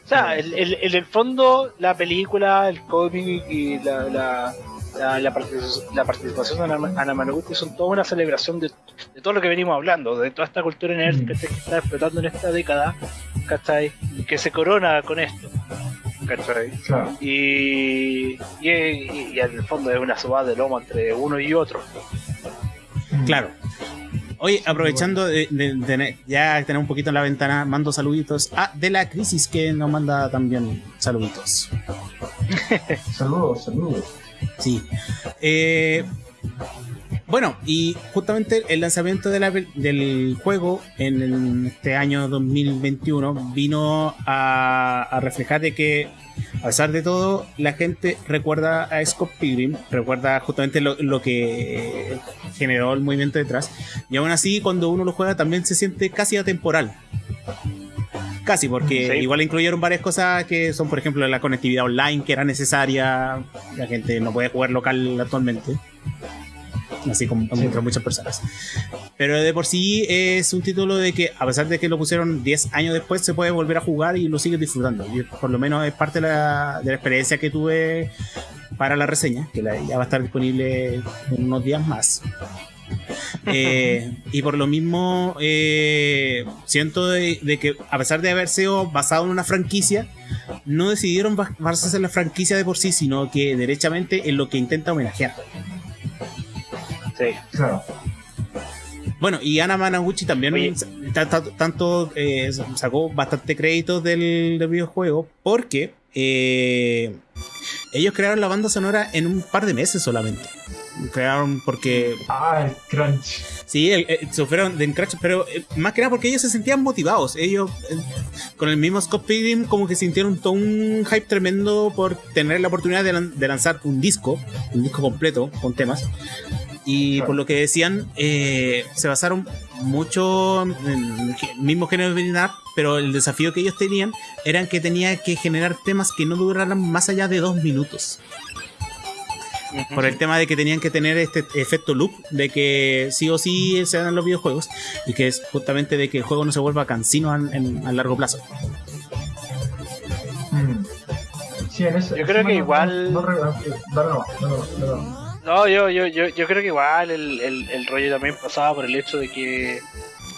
O sea, el- el- en el fondo, la película, el cómic y la, la, la, la partici- la participación de Ana, son toda una celebración de, de todo lo que venimos hablando, de toda esta cultura nerd que se está explotando en esta década, ¿cachai? Y que se corona con esto, ¿cachai? Claro. Y, y, y- y en el fondo es una subada de lomo entre uno y otro. Claro. Oye, aprovechando de, de- de ya tener un poquito en la ventana, mando saluditos a De la Crisis que nos manda también saluditos. Saludos, saludos. Sí. Eh, bueno, y justamente el lanzamiento del juego en este año 2021 vino a, a reflejar de que, a pesar de todo, la gente recuerda a Scott Pilgrim, recuerda justamente lo, lo que generó el movimiento detrás, y aún así, cuando uno lo juega, también se siente casi atemporal. Casi, porque Sí. igual incluyeron varias cosas que son, por ejemplo, la conectividad online que era necesaria. La gente no puede jugar local actualmente. Así como Sí. muchas personas. Pero de por sí es un título de que, a pesar de que lo pusieron 10 años después, se puede volver a jugar y lo sigues disfrutando. Y por lo menos es parte de la, de la experiencia que tuve para la reseña, que la- ya va a estar disponible en unos días más. Eh, y por lo mismo eh, siento de, de que a pesar de haber sido basado en una franquicia no decidieron bas- basarse en la franquicia de por sí sino que derechamente en lo que intenta homenajear Sí. Claro. bueno y Ana Managuchi también tanto eh, sacó bastante créditos del, del videojuego porque eh, ellos crearon la banda sonora en un par de meses solamente crearon porque Ah, el crunch. Sí, el- el- sufrieron de encracho, pero eh, más que nada porque ellos se sentían motivados. Ellos, eh, con el mismo Scott Pilgrim, como que sintieron todo un hype tremendo por tener la oportunidad de, lan- de lanzar un disco, un disco completo con temas. Y por lo que decían, eh, se basaron mucho en el mismo género de Beat'em pero el desafío que ellos tenían era que tenía que generar temas que no duraran más allá de dos minutos. Por el tema de que tenían que tener este efecto loop, de que sí o sí se dan los videojuegos, y que es justamente de que el juego no se vuelva cansino a largo plazo. Mm. yo creo que igual. No, yo, yo, yo, yo creo que igual el, el, el rollo también pasaba por el hecho de que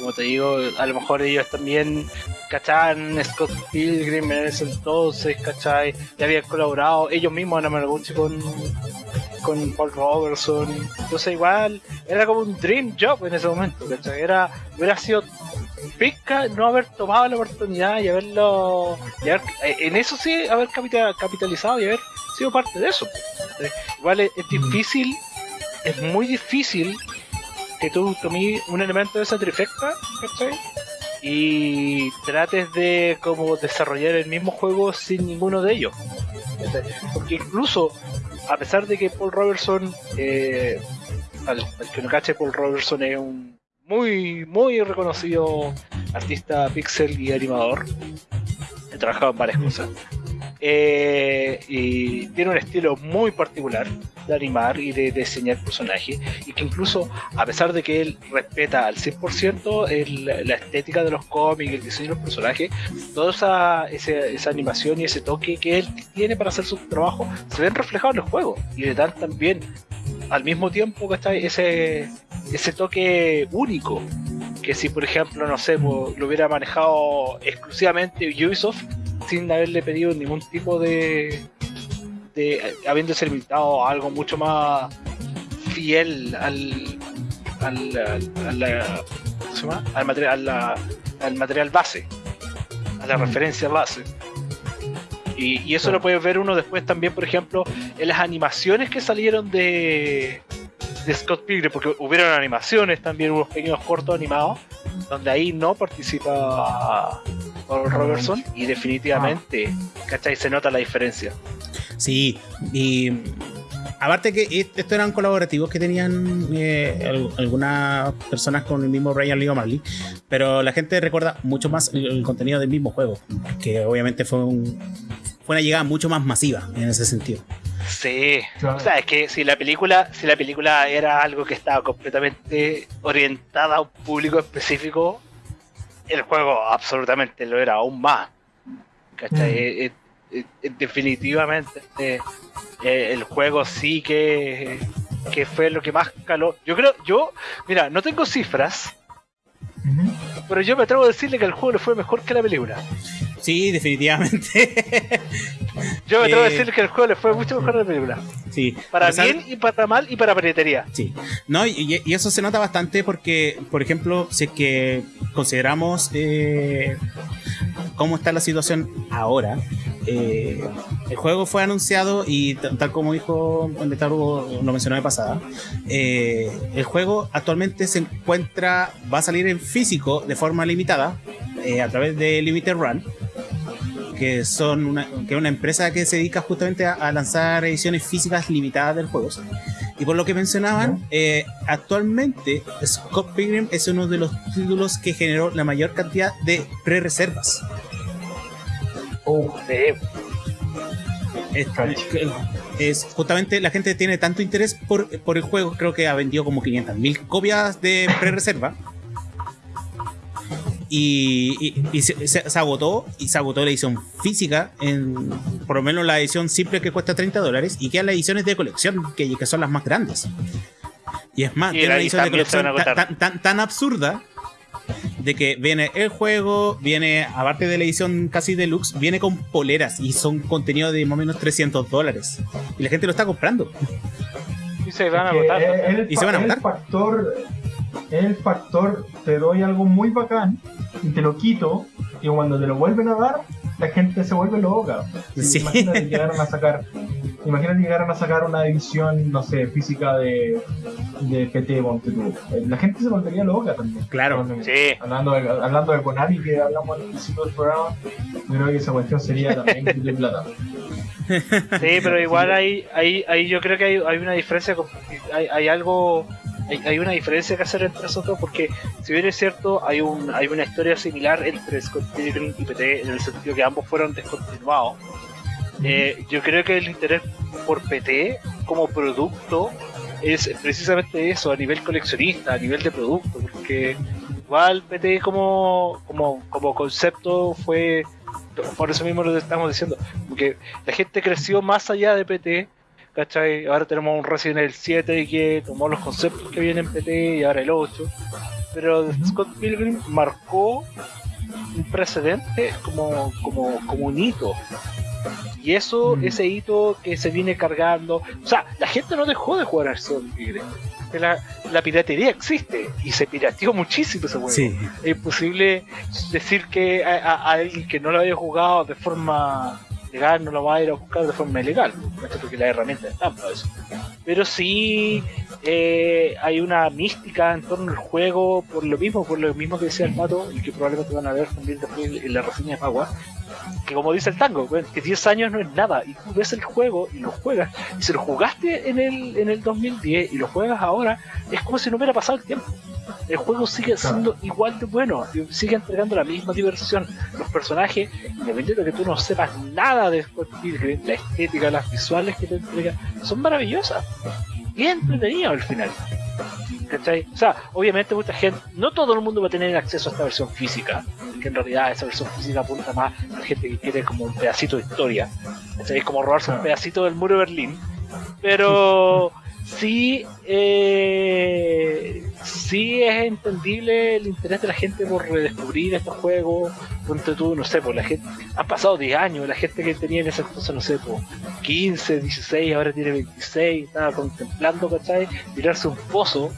como te digo, a lo mejor ellos también, ¿cachan? Scott Pilgrim en ese entonces, ¿cachai? Ya habían colaborado ellos mismos en Amarguchi con, con Paul Robertson. Entonces igual era como un dream job en ese momento, ¿cachai? Era, hubiera sido pesca no haber tomado la oportunidad y haberlo, eh, en eso sí, haber capitalizado y haber sido parte de eso. Igual es, es difícil, es muy difícil que tú tomes un elemento de esa trifecta, ¿cachai? Y trates de como desarrollar el mismo juego sin ninguno de ellos. Porque incluso, a pesar de que Paul Robertson, eh, al, que no cache, Paul Robertson es un muy, muy reconocido artista pixel y animador. He trabajado en varias cosas. Eh, y tiene un estilo muy particular de animar y de, diseñar personajes y que incluso a pesar de que él respeta al 100% el, la estética de los cómics, el diseño de los personajes, toda esa, esa, animación y ese toque que él tiene para hacer su trabajo se ven reflejados en los juegos y le dan también al mismo tiempo que está ese, ese toque único que si por ejemplo no sé pues, lo hubiera manejado exclusivamente Ubisoft sin haberle pedido ningún tipo de, de habiéndose limitado a algo mucho más fiel al al, al, material al material base a la mm. referencia base. Y, eso lo puede ver uno después también por ejemplo en las animaciones que salieron de de Scott Pilgrim porque hubieron animaciones también unos pequeños cortos animados donde ahí no participa Robertson y definitivamente, ¿cachai? Se nota la diferencia. Sí, y aparte que estos eran colaborativos que tenían eh, algunas personas con el mismo Ryan Lee O'Malley, pero la gente recuerda mucho más el, contenido del mismo juego, que obviamente fue, un, fue una llegada mucho más masiva en ese sentido. Sí, o sea, es que si la película, si la película era algo que estaba completamente orientada a un público específico, el juego absolutamente lo era aún más. ¿Cachai? Mm. Eh, eh, eh, definitivamente el juego sí que, que fue lo que más caló. Yo creo, yo, mira, no tengo cifras, pero yo me atrevo a decirle que el juego le fue mejor que la película. Sí, definitivamente. Yo me atrevo a decir que el juego le fue mucho mejor a la película. Sí. Para bien y para mal y para piratería. Sí. No, y, eso se nota bastante porque, por ejemplo, si es que consideramos eh, cómo está la situación ahora, eh, el juego fue anunciado y tal como dijo Netaru lo mencionó de pasada, eh, el juego actualmente se encuentra, va a salir en físico de forma limitada a través de Limited Run que son una, que es una empresa que se dedica justamente a, lanzar ediciones físicas limitadas del juego. Y por lo que mencionaban, eh, actualmente Scott Pilgrim es uno de los títulos que generó la mayor cantidad de pre-reservas. Oh, es, justamente la gente tiene tanto interés por, por el juego, creo que ha vendido como 500.000 copias de pre-reserva y, se, agotó y se agotó la edición física en por lo menos la edición simple que cuesta 30 dólares y quedan las ediciones de colección que, que son las más grandes y es más tiene una edición de colección tan, tan, absurda de que viene el juego, viene, aparte de la edición casi deluxe, viene con poleras y son contenido de más o menos 300 dólares. Y la gente lo está comprando. Y se van a votar. y se van a votar. factor, el factor, te doy algo muy bacán y te lo quito, y cuando te lo vuelven a dar, la gente se vuelve loca. Imagínate llegaron a sacar, imagínate llegaron a sacar una edición, no sé, física de, de PT La gente se volvería loca también. Claro, sí. Hablando de, hablando de Konami, que hablamos al principio del programa, yo creo que esa cuestión sería también de plata. Sí, pero igual hay, hay, hay yo creo que hay, hay una diferencia, hay, hay algo, hay, hay una diferencia que hacer entre esos dos, porque si bien es cierto, hay un, hay una historia similar entre Scott Pilgrim y PT, en el sentido que ambos fueron descontinuados. Eh, yo creo que el interés por PT como producto es precisamente eso, a nivel coleccionista, a nivel de producto, porque igual PT como, como, como concepto fue, por eso mismo lo estamos diciendo, porque la gente creció más allá de PT, ¿cachai? Ahora tenemos un Resident Evil 7 que tomó los conceptos que vienen en PT y ahora el 8, pero Scott Pilgrim marcó un precedente como, como, como un hito. Y eso, Mm. ese hito que se viene cargando. O sea, la gente no dejó de jugar Scott Pilgrim. Que La, la piratería existe y se pirateó muchísimo ese juego. Sí. Es imposible decir que a, a- a alguien que no lo haya jugado de forma legal no lo va a ir a buscar de forma ilegal, porque las herramientas están para eso. Pero sí eh, hay una mística en torno al juego, por lo mismo, por lo mismo que decía el pato, y que probablemente van a ver también después en la reseña de Magua, que como dice el tango, bueno, que 10 años no es nada, y tú ves el juego y lo juegas, y si lo jugaste en el, en el 2010 y lo juegas ahora, es como si no hubiera pasado el tiempo. El juego sigue siendo igual de bueno, sigue entregando la misma diversión. Los personajes, independientemente de que tú no sepas nada de la estética, las visuales que te entrega, son maravillosas. Es entretenido al final. ¿Cachai? O sea, obviamente mucha gente, no todo el mundo va a tener acceso a esta versión física, que en realidad esa versión física apunta más a la gente que quiere como un pedacito de historia. ¿Cachai? Es como robarse un Claro. pedacito del muro de Berlín. Pero sí, eh, sí es entendible el interés de la gente por redescubrir estos juegos. Ponte tú, no sé, por la gente. Han pasado 10 años, la gente que tenía en ese entonces, no sé, por 15, 16, ahora tiene 26, estaba contemplando, ¿cachai? Tirarse un pozo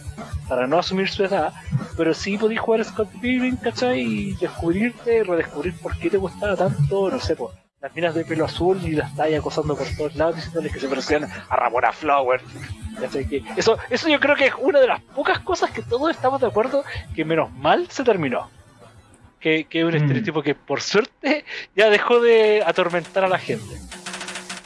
para no asumir su edad, pero sí podías jugar Scott Pilgrim, ¿cachai? Y descubrirte, redescubrir por qué te gustaba tanto, no sé, por las minas de pelo azul y las estáis acosando por todos lados diciéndoles que se parecían a Ramona Flower. eso, eso yo creo que es una de las pocas cosas que todos estamos de acuerdo que menos mal se terminó. Que, que es un Mm. estereotipo que por suerte ya dejó de atormentar a la gente.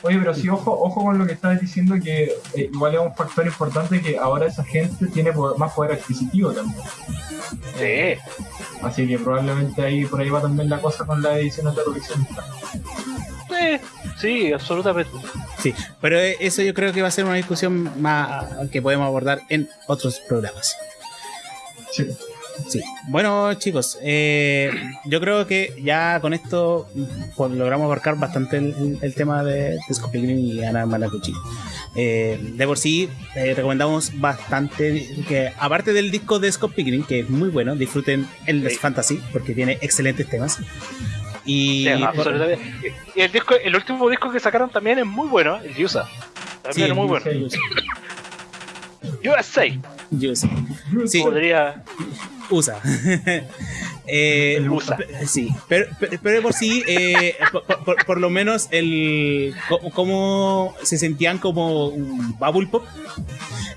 Oye, pero sí, ojo, ojo con lo que estabas diciendo, que eh, igual es un factor importante que ahora esa gente tiene más poder adquisitivo también. Sí. Así que probablemente ahí por ahí va también la cosa con las ediciones de coleccionista. Sí, sí, absolutamente. Sí, pero eh, eso yo creo que va a ser una discusión más que podemos abordar en otros programas. Sí. Sí. Bueno, chicos, eh, yo creo que ya con esto pues, logramos abarcar bastante el, tema de, de Scott Pilgrim y Ana Malacucci. Eh, de por sí, eh, recomendamos bastante que, aparte del disco de Scott Pilgrim, que es muy bueno, disfruten el Sí. Fantasy, porque tiene excelentes temas. Y Sí, por- absolutamente. Y el, disco, el último disco que sacaron también es muy bueno, el Yusa. También Sí, es muy bueno. USA sé. Sí. podría. USA. Eh, El USA. Sí, pero, pero, por sí, eh, por, por- por lo menos el cómo se sentían como un bubble pop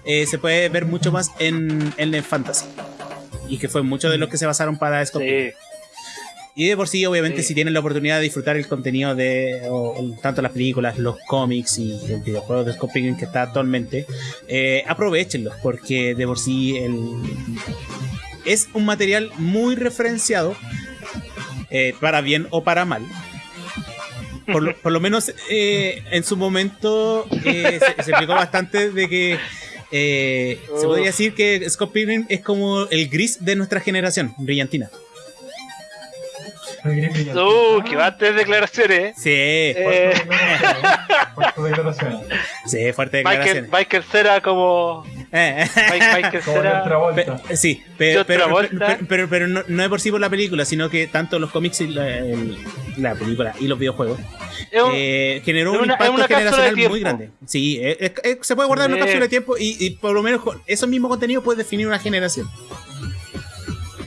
eh, se puede ver mucho más en, en el fantasy. Y que fue mucho de lo que se basaron para Scott. Sí, Y de por sí, obviamente, Sí. si tienen la oportunidad de disfrutar el contenido de o- o tanto las películas, los cómics y el videojuego de Scott Pilgrim que está actualmente, eh, aprovechenlos, porque de por sí el, es un material muy referenciado, eh, para bien o para mal. Por lo, por lo menos eh, en su momento eh, se, se explicó bastante de que se podría decir que Scott Pilgrim es como el gris de nuestra generación, brillantina. Uh, que bastantes declaraciones, ¿eh? Sí, Eh, Fuertes declaraciones. sí, fuerte Michael, declaración. Michael Cera como. Eh, Mike- Michael Como Cera. otra vuelta. pe- sí, pero, pero, pero, pero- pero no, no es por sí por la película, sino que tanto los cómics y la, el- la película y los videojuegos Es un- eh, generó un una- es impacto generacional muy grande. Sí, eh, es- es- se puede guardar en una cápsula de tiempo y, y por lo menos con esos mismos contenidos puede definir una generación.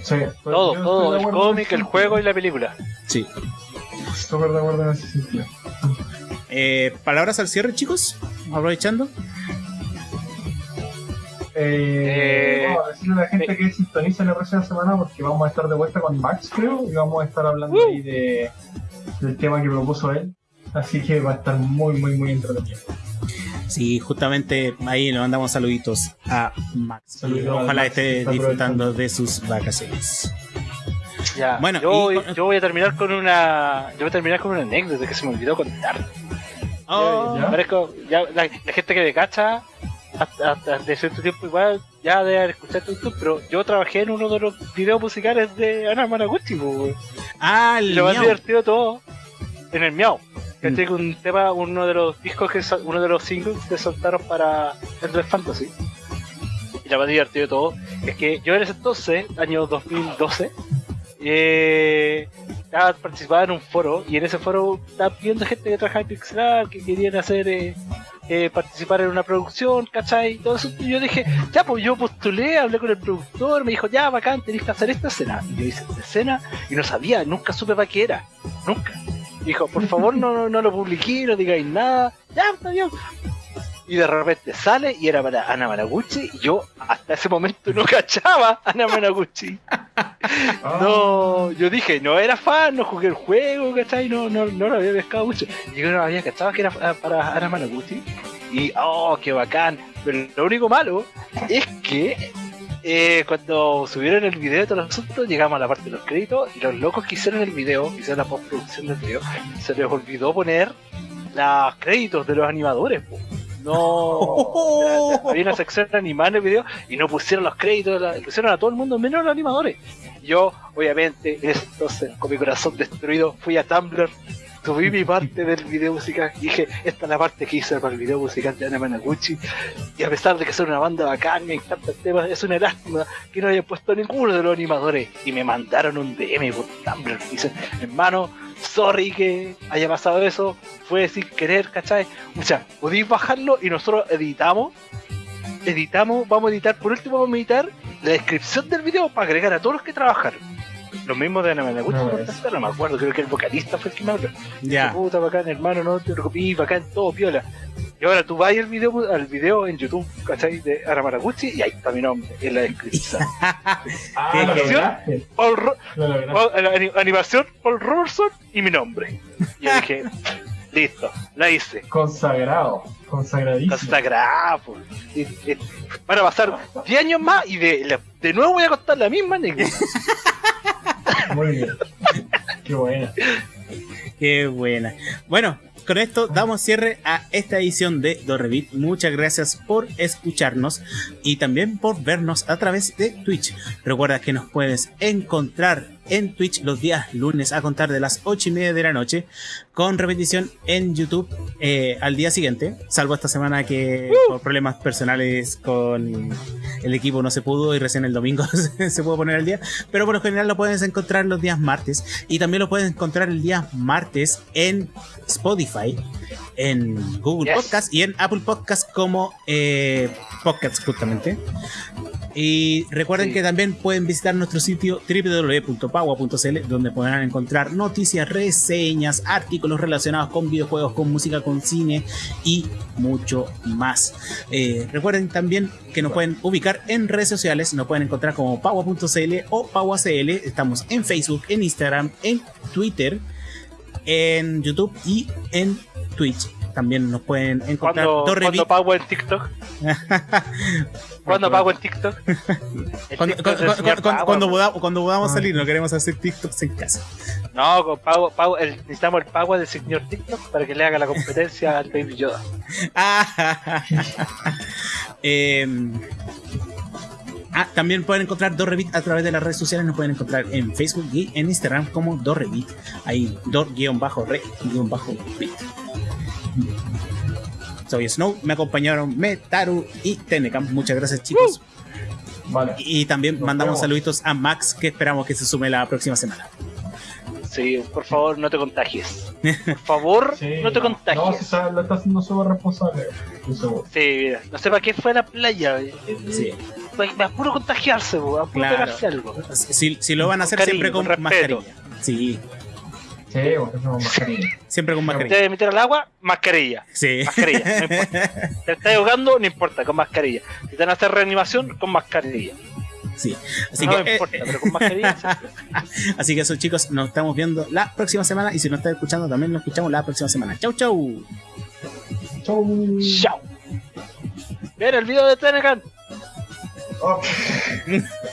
Sí, todo, todo, el cómic, el juego y la película. Sí. Súper de acuerdo en ese sentido. Eh, Palabras al cierre, chicos, aprovechando. Eh, Eh, vamos a decirle a la gente eh. que sintoniza la próxima semana porque vamos a estar de vuelta con Max, creo, y vamos a estar hablando Uh. ahí de, del tema que propuso él. Así que va a estar muy, muy, muy entretenido. Sí, justamente ahí le mandamos saluditos a Max. Saluditos a Ojalá Max, esté disfrutando de sus vacaciones. Ya, Bueno, yo, y voy, con- yo voy a terminar con una. Yo voy a terminar con una anécdota que se me olvidó contar. Oh, ¿Ya? Parezco, ya, la, la gente que me cacha, hasta, hasta de cierto tiempo igual, ya de haber escuchado YouTube, pero yo trabajé en uno de los videos musicales de Ana Managuchi, pues. Ah, el lo más divertido todo, en el Miau. Un tema, uno de los discos que uno de los singles que soltaron para Endless Fantasy. Y lo más divertido de todo es que yo en ese entonces, año 2012, eh, estaba participando en un foro y en ese foro estaba pidiendo gente que trabajaba en Pixel Art, que querían hacer eh, eh, participar en una producción, ¿cachai? Y todo eso. Y yo dije, ya, pues yo postulé, hablé con el productor, me dijo, ya, bacán, tenés que hacer esta escena. Y yo hice esta escena y no sabía, nunca supe para qué era, nunca. Dijo, por favor, no, no, lo publiqué, no digáis nada, ya, está bien. Y de repente sale y era para Ana Managuchi y yo hasta ese momento no cachaba a Ana Managuchi. Ah, No, yo dije, no era fan, no jugué el juego, ¿cachai? No, no, no lo había pescado mucho. Y yo no había cachado que era para Ana Managuchi. Y, oh, qué bacán. Pero lo único malo es que eh, cuando subieron el video de todo el asunto, llegamos a la parte de los créditos y los locos que hicieron el video, que hicieron la postproducción del video, se les olvidó poner los créditos de los animadores. po. No, había una sección animada en el video y no pusieron los créditos, la- pusieron a todo el mundo menos a los animadores. Yo, obviamente, en ese entonces, con mi corazón destruido, fui a Tumblr, subí mi parte del video musical y dije, esta es la parte que hice para el video musical de Ana Managuchi. Y a pesar de que son una banda bacán, me encanta el tema, es una lástima que no hayan puesto ninguno de los animadores. Y me mandaron un DM por Tumblr. Y dicen, hermano, sorry que haya pasado eso, fue sin querer, ¿cachai? O sea, podéis bajarlo y nosotros editamos. Editamos, vamos a editar, por último vamos a editar la descripción del video para agregar a todos los que trabajaron. Los mismos de Ana Managuchi, No, me acuerdo, creo que el vocalista fue el que me habló. Ya. Puta, bacán, hermano, no te preocupes, bacán, todo piola. Y ahora tú vas al video, al video en YouTube, ¿cachai? De Ana Managuchi y ahí está mi nombre, en la descripción. ah, ¿Qué- lo qué- lograste. Paul Ro- la ani- animación, Paul Robertson y mi nombre. Y yo dije, listo, la hice. Consagrado. Consagradísimo. Consagrada, pues. Van a pasar 10 años más y de, de nuevo voy a contar la misma anécdota. Muy bien. Qué buena. Qué buena. Bueno, con esto damos cierre a esta edición de Dorrevit. Muchas gracias por escucharnos y también por vernos a través de Twitch. Recuerda que nos puedes encontrar en Twitch los días lunes a contar de las 8 y media de la noche con repetición en YouTube eh, al día siguiente, salvo esta semana que por problemas personales con el equipo no se pudo y recién el domingo se pudo poner al día, pero por lo general lo puedes encontrar los días martes y también lo puedes encontrar el día martes en Spotify, en Google Yes. Podcast y en Apple Podcast como eh, Podcasts justamente. Y recuerden Sí. que también pueden visitar nuestro sitio www.pagua.cl donde podrán encontrar noticias, reseñas, artículos relacionados con videojuegos, con música, con cine y mucho más. Eh, recuerden también que nos pueden ubicar en redes sociales, nos pueden encontrar como pagua.cl o paguacl. Estamos en Facebook, en Instagram, en Twitter, en YouTube y en Twitch. También nos pueden encontrar cuando Beat. pago en TikTok. Cuando pago TikTok. El Cuando, TikTok cuando- podamos, cuando podamos Ah. salir, no queremos hacer TikToks en casa. No, con pago, pago, el- necesitamos el pago del señor TikTok para que le haga la competencia al Baby Yoda. Ah, Em, ah, también pueden encontrar Dorrevit a través de las redes sociales. Nos pueden encontrar en Facebook y en Instagram como Dorrevit. Ahí, Dor-Re-Bit. Soy Snow, me acompañaron Metaru y Tenecam. Muchas gracias, chicos. Vale. Y también Nos mandamos vemos. saluditos a Max, que esperamos que se sume la próxima semana. Sí, por favor, no te contagies. Por favor, Sí, no te No, contagies. si sabe, lo está haciendo súper responsable. Sí, mira, no sé para qué fue a la playa. Sí, Me apuro contagiarse, po, apuro Claro. pegarse algo. si, si lo van a hacer Con cariño, siempre con, con respeto. mascarilla. Sí, Sí, somos mascarilla. siempre con Te mascarilla. a meter al agua, mascarilla. Sí. Mascarilla, no importa. Te estás ahogando, no importa, con mascarilla. Si te van a hacer reanimación, con mascarilla. Sí. Así no que, me eh, importa, pero con mascarilla. así que eso, chicos, nos estamos viendo la próxima semana. Y si nos están escuchando, también nos escuchamos la próxima semana. Chau, chau. Chau. Chao. Ver el video de Tenecan. Oh.